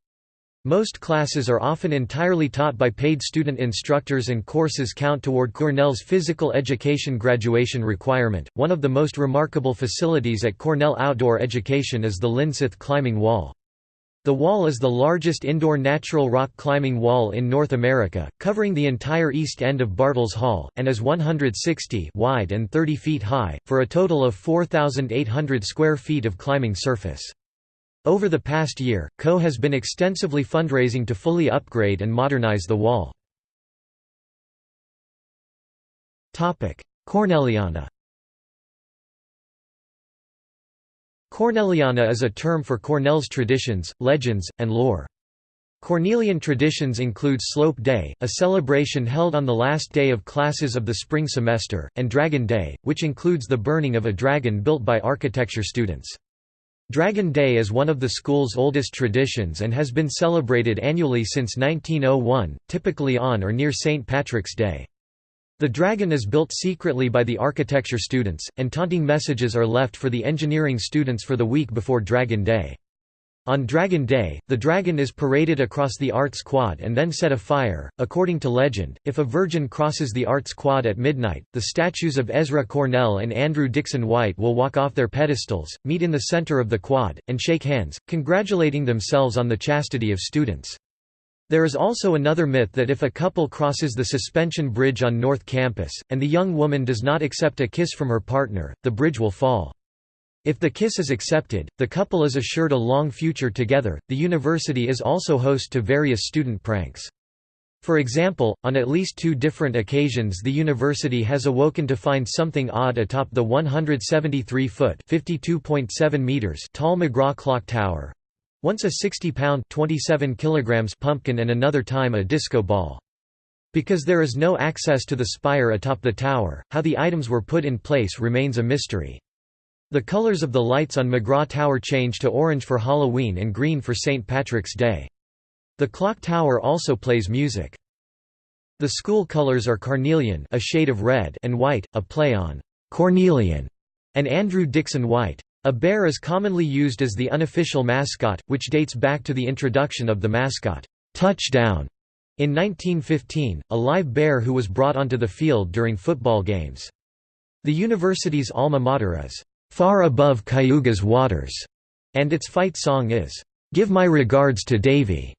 Most classes are often entirely taught by paid student instructors and courses count toward Cornell's physical education graduation requirement. One of the most remarkable facilities at Cornell Outdoor Education is the Lindseth Climbing Wall. The wall is the largest indoor natural rock climbing wall in North America, covering the entire east end of Bartels Hall, and is 160 wide and 30 feet high, for a total of 4,800 square feet of climbing surface. Over the past year, CO has been extensively fundraising to fully upgrade and modernize the wall. Cornelliana Cornelliana is a term for Cornell's traditions, legends, and lore. Cornellian traditions include Slope Day, a celebration held on the last day of classes of the spring semester, and Dragon Day, which includes the burning of a dragon built by architecture students. Dragon Day is one of the school's oldest traditions and has been celebrated annually since 1901, typically on or near St. Patrick's Day. The dragon is built secretly by the architecture students, and taunting messages are left for the engineering students for the week before Dragon Day. On Dragon Day, the dragon is paraded across the Arts Quad and then set afire. According to legend, if a virgin crosses the Arts Quad at midnight, the statues of Ezra Cornell and Andrew Dickson White will walk off their pedestals, meet in the center of the quad, and shake hands, congratulating themselves on the chastity of students. There is also another myth that if a couple crosses the suspension bridge on North Campus, and the young woman does not accept a kiss from her partner, the bridge will fall. If the kiss is accepted, the couple is assured a long future together. The university is also host to various student pranks. For example, on at least two different occasions the university has awoken to find something odd atop the 173-foot (52.7 meters) tall McGraw Clock Tower. Once a 60-pound (27 kilograms) pumpkin and another time a disco ball. Because there is no access to the spire atop the tower, how the items were put in place remains a mystery. The colors of the lights on McGraw Tower change to orange for Halloween and green for St. Patrick's Day. The clock tower also plays music. The school colors are carnelian a shade of red and white, a play on Cornellian, and Andrew Dickson White. A bear is commonly used as the unofficial mascot, which dates back to the introduction of the mascot, Touchdown, in 1915, a live bear who was brought onto the field during football games. The university's alma mater is, "...far above Cayuga's waters", and its fight song is, "...give my regards to Davy".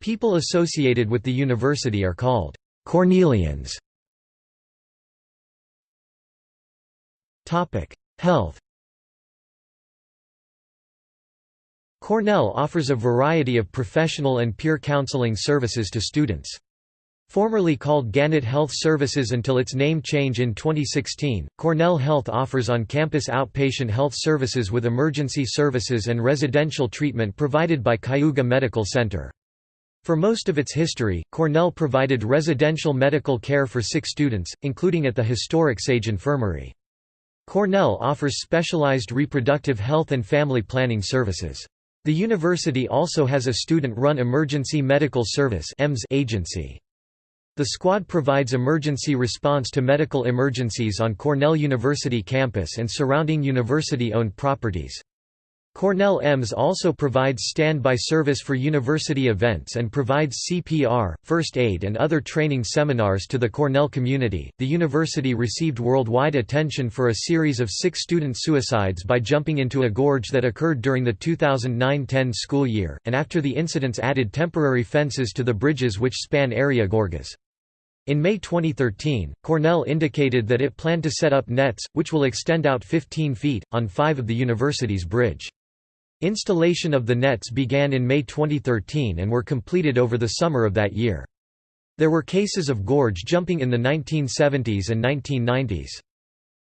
People associated with the university are called, "...Cornellians". Health Cornell offers a variety of professional and peer counseling services to students. Formerly called Gannett Health Services until its name change in 2016, Cornell Health offers on-campus outpatient health services with emergency services and residential treatment provided by Cayuga Medical Center. For most of its history, Cornell provided residential medical care for sick students, including at the historic Sage Infirmary. Cornell offers specialized reproductive health and family planning services. The university also has a student-run Emergency Medical Service agency. The squad provides emergency response to medical emergencies on Cornell University campus and surrounding university-owned properties. Cornell EMS also provides standby service for university events and provides CPR, first aid, and other training seminars to the Cornell community. The university received worldwide attention for a series of six student suicides by jumping into a gorge that occurred during the 2009 10 school year, and after the incidents added temporary fences to the bridges which span area gorges. In May 2013, Cornell indicated that it planned to set up nets, which will extend out 15 feet, on five of the university's bridge. Installation of the nets began in May 2013 and were completed over the summer of that year. There were cases of gorge jumping in the 1970s and 1990s.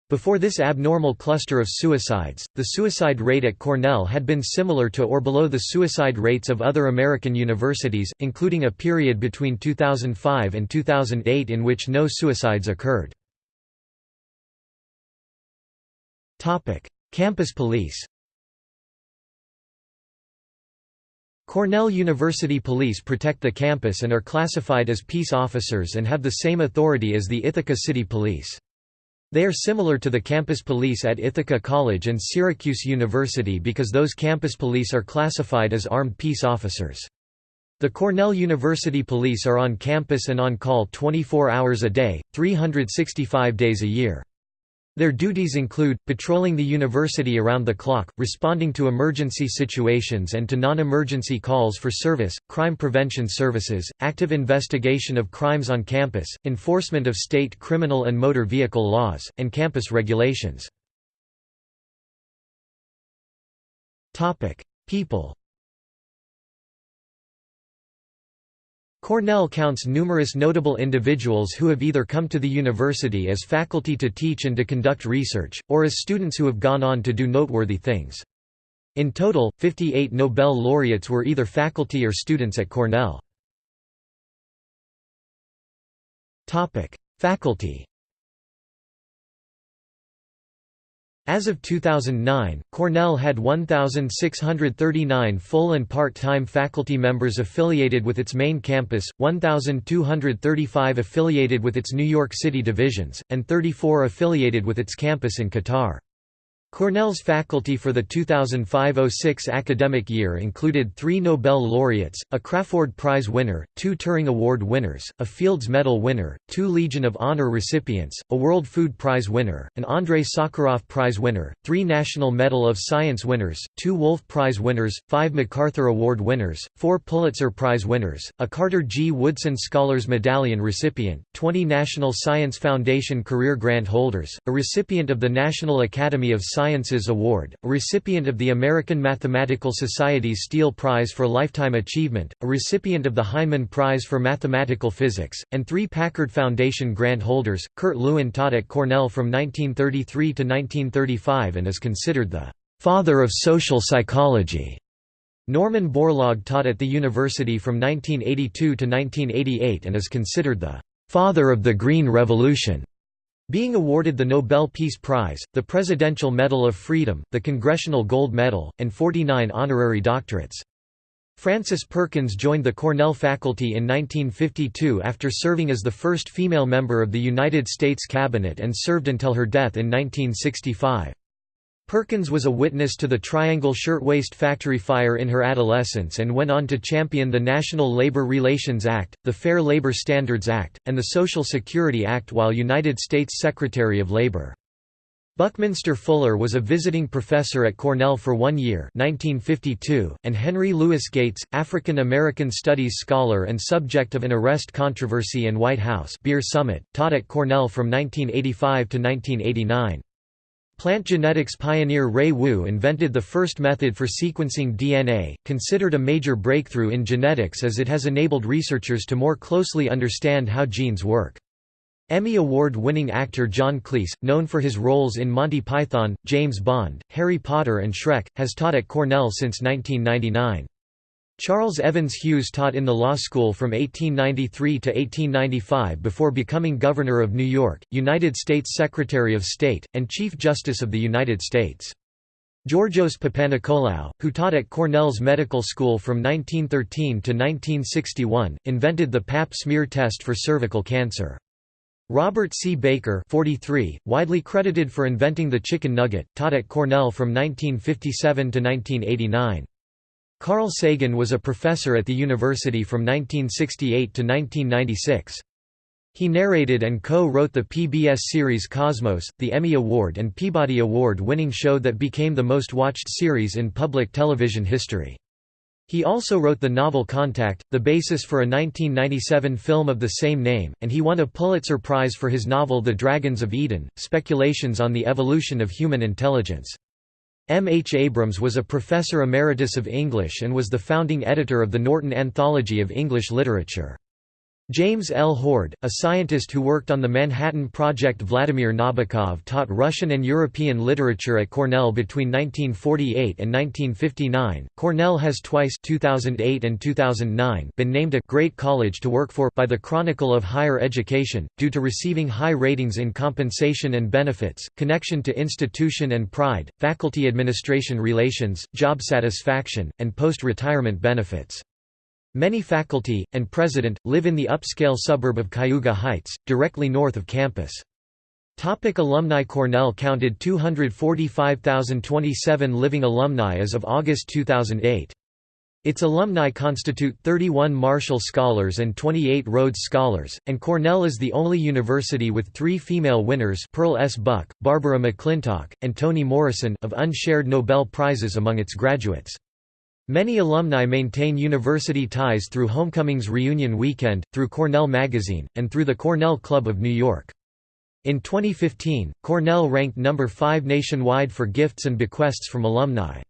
Before this abnormal cluster of suicides, the suicide rate at Cornell had been similar to or below the suicide rates of other American universities, including a period between 2005 and 2008 in which no suicides occurred. Campus police Cornell University Police protect the campus and are classified as peace officers and have the same authority as the Ithaca City Police. They are similar to the campus police at Ithaca College and Syracuse University because those campus police are classified as armed peace officers. The Cornell University Police are on campus and on call 24 hours a day, 365 days a year. Their duties include, patrolling the university around the clock, responding to emergency situations and to non-emergency calls for service, crime prevention services, active investigation of crimes on campus, enforcement of state criminal and motor vehicle laws, and campus regulations. People Cornell counts numerous notable individuals who have either come to the university as faculty to teach and to conduct research, or as students who have gone on to do noteworthy things. In total, 58 Nobel laureates were either faculty or students at Cornell. Faculty As of 2009, Cornell had 1,639 full and part-time faculty members affiliated with its main campus, 1,235 affiliated with its New York City divisions, and 34 affiliated with its campus in Qatar. Cornell's faculty for the 2005–06 academic year included three Nobel laureates, a Crafoord Prize winner, two Turing Award winners, a Fields Medal winner, two Legion of Honor recipients, a World Food Prize winner, an Andrei Sakharov Prize winner, three National Medal of Science winners, two Wolf Prize winners, five MacArthur Award winners, four Pulitzer Prize winners, a Carter G. Woodson Scholars Medallion recipient, 20 National Science Foundation Career Grant holders, a recipient of the National Academy of Sciences Award, a recipient of the American Mathematical Society's Steele Prize for Lifetime Achievement, a recipient of the Heineman Prize for Mathematical Physics, and three Packard Foundation grant holders. Kurt Lewin taught at Cornell from 1933 to 1935 and is considered the father of social psychology. Norman Borlaug taught at the university from 1982 to 1988 and is considered the father of the Green Revolution. Being awarded the Nobel Peace Prize, the Presidential Medal of Freedom, the Congressional Gold Medal, and 49 honorary doctorates. Frances Perkins joined the Cornell faculty in 1952 after serving as the first female member of the United States Cabinet and served until her death in 1965. Perkins was a witness to the Triangle Shirtwaist Factory fire in her adolescence and went on to champion the National Labor Relations Act, the Fair Labor Standards Act, and the Social Security Act while United States Secretary of Labor. Buckminster Fuller was a visiting professor at Cornell for one year 1952, and Henry Louis Gates, African-American Studies scholar and subject of an arrest controversy and White House beer summit, taught at Cornell from 1985 to 1989. Plant genetics pioneer Ray Wu invented the first method for sequencing DNA, considered a major breakthrough in genetics as it has enabled researchers to more closely understand how genes work. Emmy Award-winning actor John Cleese, known for his roles in Monty Python, James Bond, Harry Potter and Shrek, has taught at Cornell since 1999. Charles Evans Hughes taught in the law school from 1893 to 1895 before becoming Governor of New York, United States Secretary of State, and Chief Justice of the United States. Georgios Papanikolaou, who taught at Cornell's medical school from 1913 to 1961, invented the Pap smear test for cervical cancer. Robert C. Baker 43, widely credited for inventing the chicken nugget, taught at Cornell from 1957 to 1989. Carl Sagan was a professor at the university from 1968 to 1996. He narrated and co-wrote the PBS series Cosmos, the Emmy Award and Peabody Award-winning show that became the most watched series in public television history. He also wrote the novel Contact, the basis for a 1997 film of the same name, and he won a Pulitzer Prize for his novel The Dragons of Eden, Speculations on the Evolution of Human Intelligence. M. H. Abrams was a professor emeritus of English and was the founding editor of the Norton Anthology of English Literature. James L. Hoard, a scientist who worked on the Manhattan Project Vladimir Nabokov taught Russian and European literature at Cornell between 1948 and 1959. Cornell has twice 2008 and 2009 been named a Great College to Work For by the Chronicle of Higher Education, due to receiving high ratings in compensation and benefits, connection to institution and pride, faculty administration relations, job satisfaction, and post-retirement benefits. Many faculty, and president, live in the upscale suburb of Cayuga Heights, directly north of campus. Topic alumni Cornell counted 245,027 living alumni as of August 2008. Its alumni constitute 31 Marshall Scholars and 28 Rhodes Scholars, and Cornell is the only university with three female winners Pearl S. Buck, Barbara McClintock, and Toni Morrison of unshared Nobel Prizes among its graduates. Many alumni maintain university ties through Homecomings Reunion Weekend, through Cornell Magazine, and through the Cornell Club of New York. In 2015, Cornell ranked number 5 nationwide for gifts and bequests from alumni.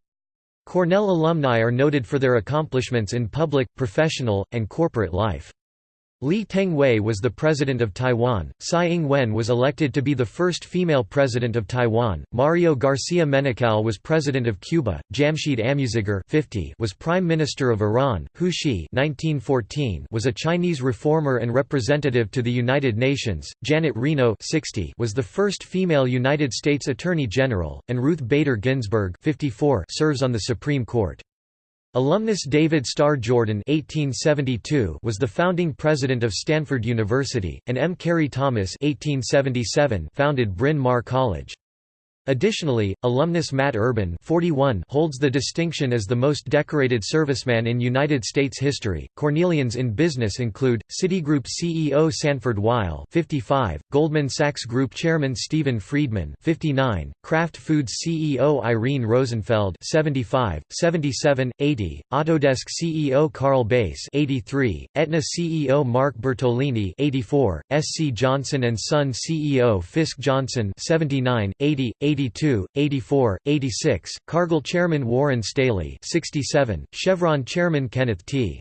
Cornell alumni are noted for their accomplishments in public, professional, and corporate life. Lee Teng-hui was the president of Taiwan, Tsai Ing-wen was elected to be the first female president of Taiwan, Mario Garcia Menocal was president of Cuba, Jamshid Amouzegar 50 was prime minister of Iran, Hu Shi 1914 was a Chinese reformer and representative to the United Nations, Janet Reno 60 was the first female United States Attorney General, and Ruth Bader Ginsburg 54 serves on the Supreme Court. Alumnus David Starr Jordan (1872) was the founding president of Stanford University, and M. Carey Thomas (1877) founded Bryn Mawr College. Additionally, alumnus Matt Urban 41 holds the distinction as the most decorated serviceman in United States history. Cornellians in business include Citigroup CEO Sanford Weill 55, Goldman Sachs Group Chairman Stephen Friedman 59, Kraft Foods CEO Irene Rosenfeld 75, 77, 80, Autodesk CEO Carl Bass 83, Aetna CEO Mark Bertolini 84, SC Johnson and Son CEO Fisk Johnson 79, 80, 80 82, 84, 86, Cargill chairman Warren Staley 67, Chevron chairman Kenneth T.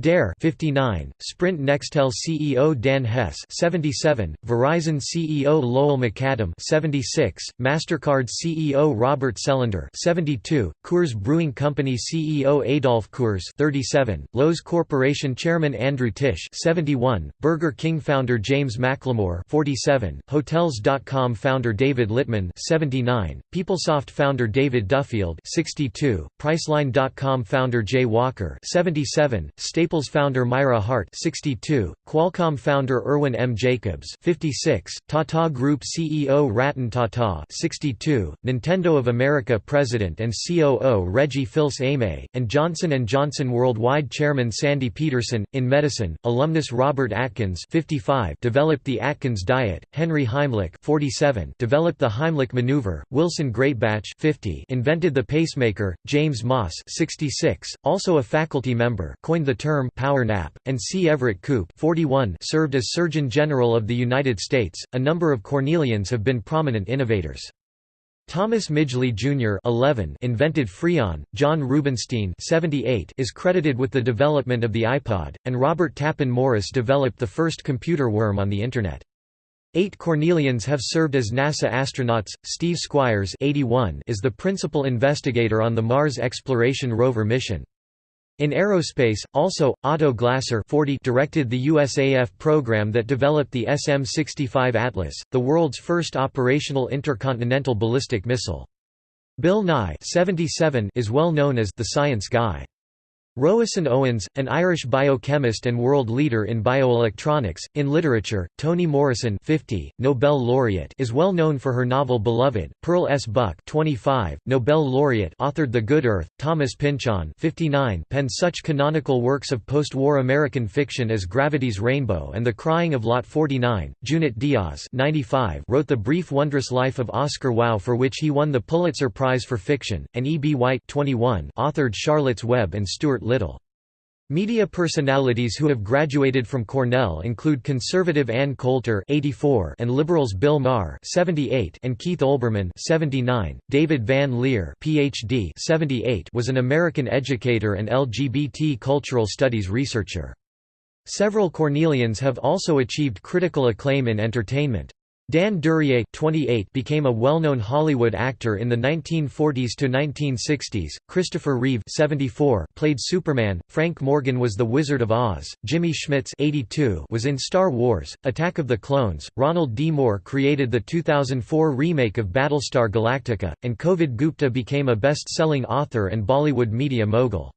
Derr 59, Sprint Nextel CEO Dan Hesse 77, Verizon CEO Lowell McAdam 76, Mastercard CEO Robert Selander 72, Coors Brewing Company CEO Adolf Coors 37, Loews Corporation Chairman Andrew Tisch 71, Burger King founder James McLemore 47, Hotels.com founder David Litman 79, PeopleSoft founder David Duffield 62, Priceline.com founder Jay Walker 77, Staples founder Myra Hart 62, Qualcomm founder Irwin M. Jacobs 56, Tata Group CEO Ratan Tata 62, Nintendo of America President and COO Reggie Fils-Aimé, and Johnson & Johnson Worldwide Chairman Sandy Peterson. In medicine, alumnus Robert Atkins 55 developed the Atkins diet, Henry Heimlich 47 developed the Heimlich maneuver, Wilson Greatbatch 50 invented the pacemaker, James Maas 66, also a faculty member coined the term power nap, and C. Everett Koop 41 served as Surgeon General of the United States. A number of Cornellians have been prominent innovators. Thomas Midgley Jr. 11 invented Freon, Jon Rubinstein 78 is credited with the development of the iPod, and Robert Tappan Morris developed the first computer worm on the Internet. Eight Cornellians have served as NASA astronauts. Steve Squyres 81 is the principal investigator on the Mars Exploration Rover mission. In aerospace, also, Otto Glasser 40 directed the USAF program that developed the SM-65 Atlas, the world's first operational intercontinental ballistic missile. Bill Nye 77 is well known as the science guy. Roisin Owens, an Irish biochemist and world leader in bioelectronics, in literature, Toni Morrison 50, Nobel laureate is well known for her novel Beloved, Pearl S. Buck 25, Nobel laureate authored The Good Earth, Thomas Pynchon 59 penned such canonical works of post-war American fiction as Gravity's Rainbow and The Crying of Lot 49, Junot Diaz 95 wrote The Brief Wondrous Life of Oscar Wao for which he won the Pulitzer Prize for Fiction, and E. B. White 21 authored Charlotte's Web and Stuart Little. Media personalities who have graduated from Cornell include conservative Ann Coulter (84) and liberals Bill Maher (78) and Keith Olbermann (79). David Van Leer (PhD) (78) was an American educator and LGBT cultural studies researcher. Several Cornellians have also achieved critical acclaim in entertainment. Dan Duryea 28 became a well-known Hollywood actor in the 1940s to 1960s. Christopher Reeve 74 played Superman. Frank Morgan was the Wizard of Oz. Jimmy Smits 82 was in Star Wars: Attack of the Clones. Ronald D. Moore created the 2004 remake of Battlestar Galactica, and Kovid Gupta became a best-selling author and Bollywood media mogul.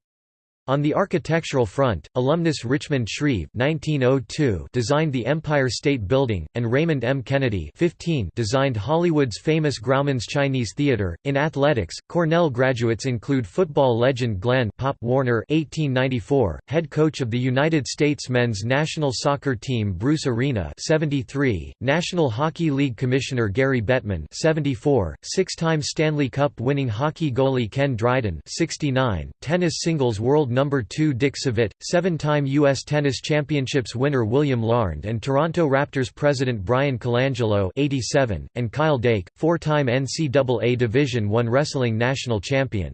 On the architectural front, alumnus Richmond Shreve (1902) designed the Empire State Building, and Raymond M. Kennedy (15) designed Hollywood's famous Grauman's Chinese Theater. In athletics, Cornell graduates include football legend Glenn Pop Warner (1894), head coach of the United States men's national soccer team Bruce Arena (73), National Hockey League commissioner Gary Bettman (74), six-time Stanley Cup winning hockey goalie Ken Dryden (69), tennis singles world number 2 Dick Savitt, seven-time U.S. Tennis Championships winner William Larned and Toronto Raptors president Bryan Colangelo 87, and Kyle Dake, four-time NCAA Division I wrestling national champion.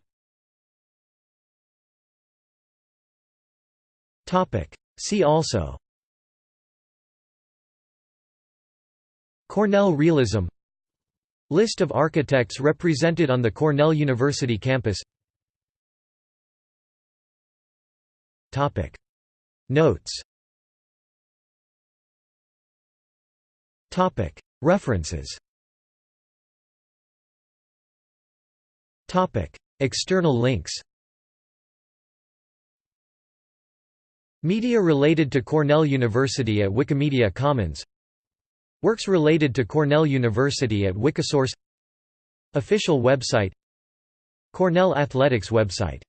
See also Cornell realism List of architects represented on the Cornell University campus Topic. Notes. Topic. References. Topic. External links. Media related to Cornell University at Wikimedia Commons. Works related to Cornell University at Wikisource. Official website. Cornell Athletics website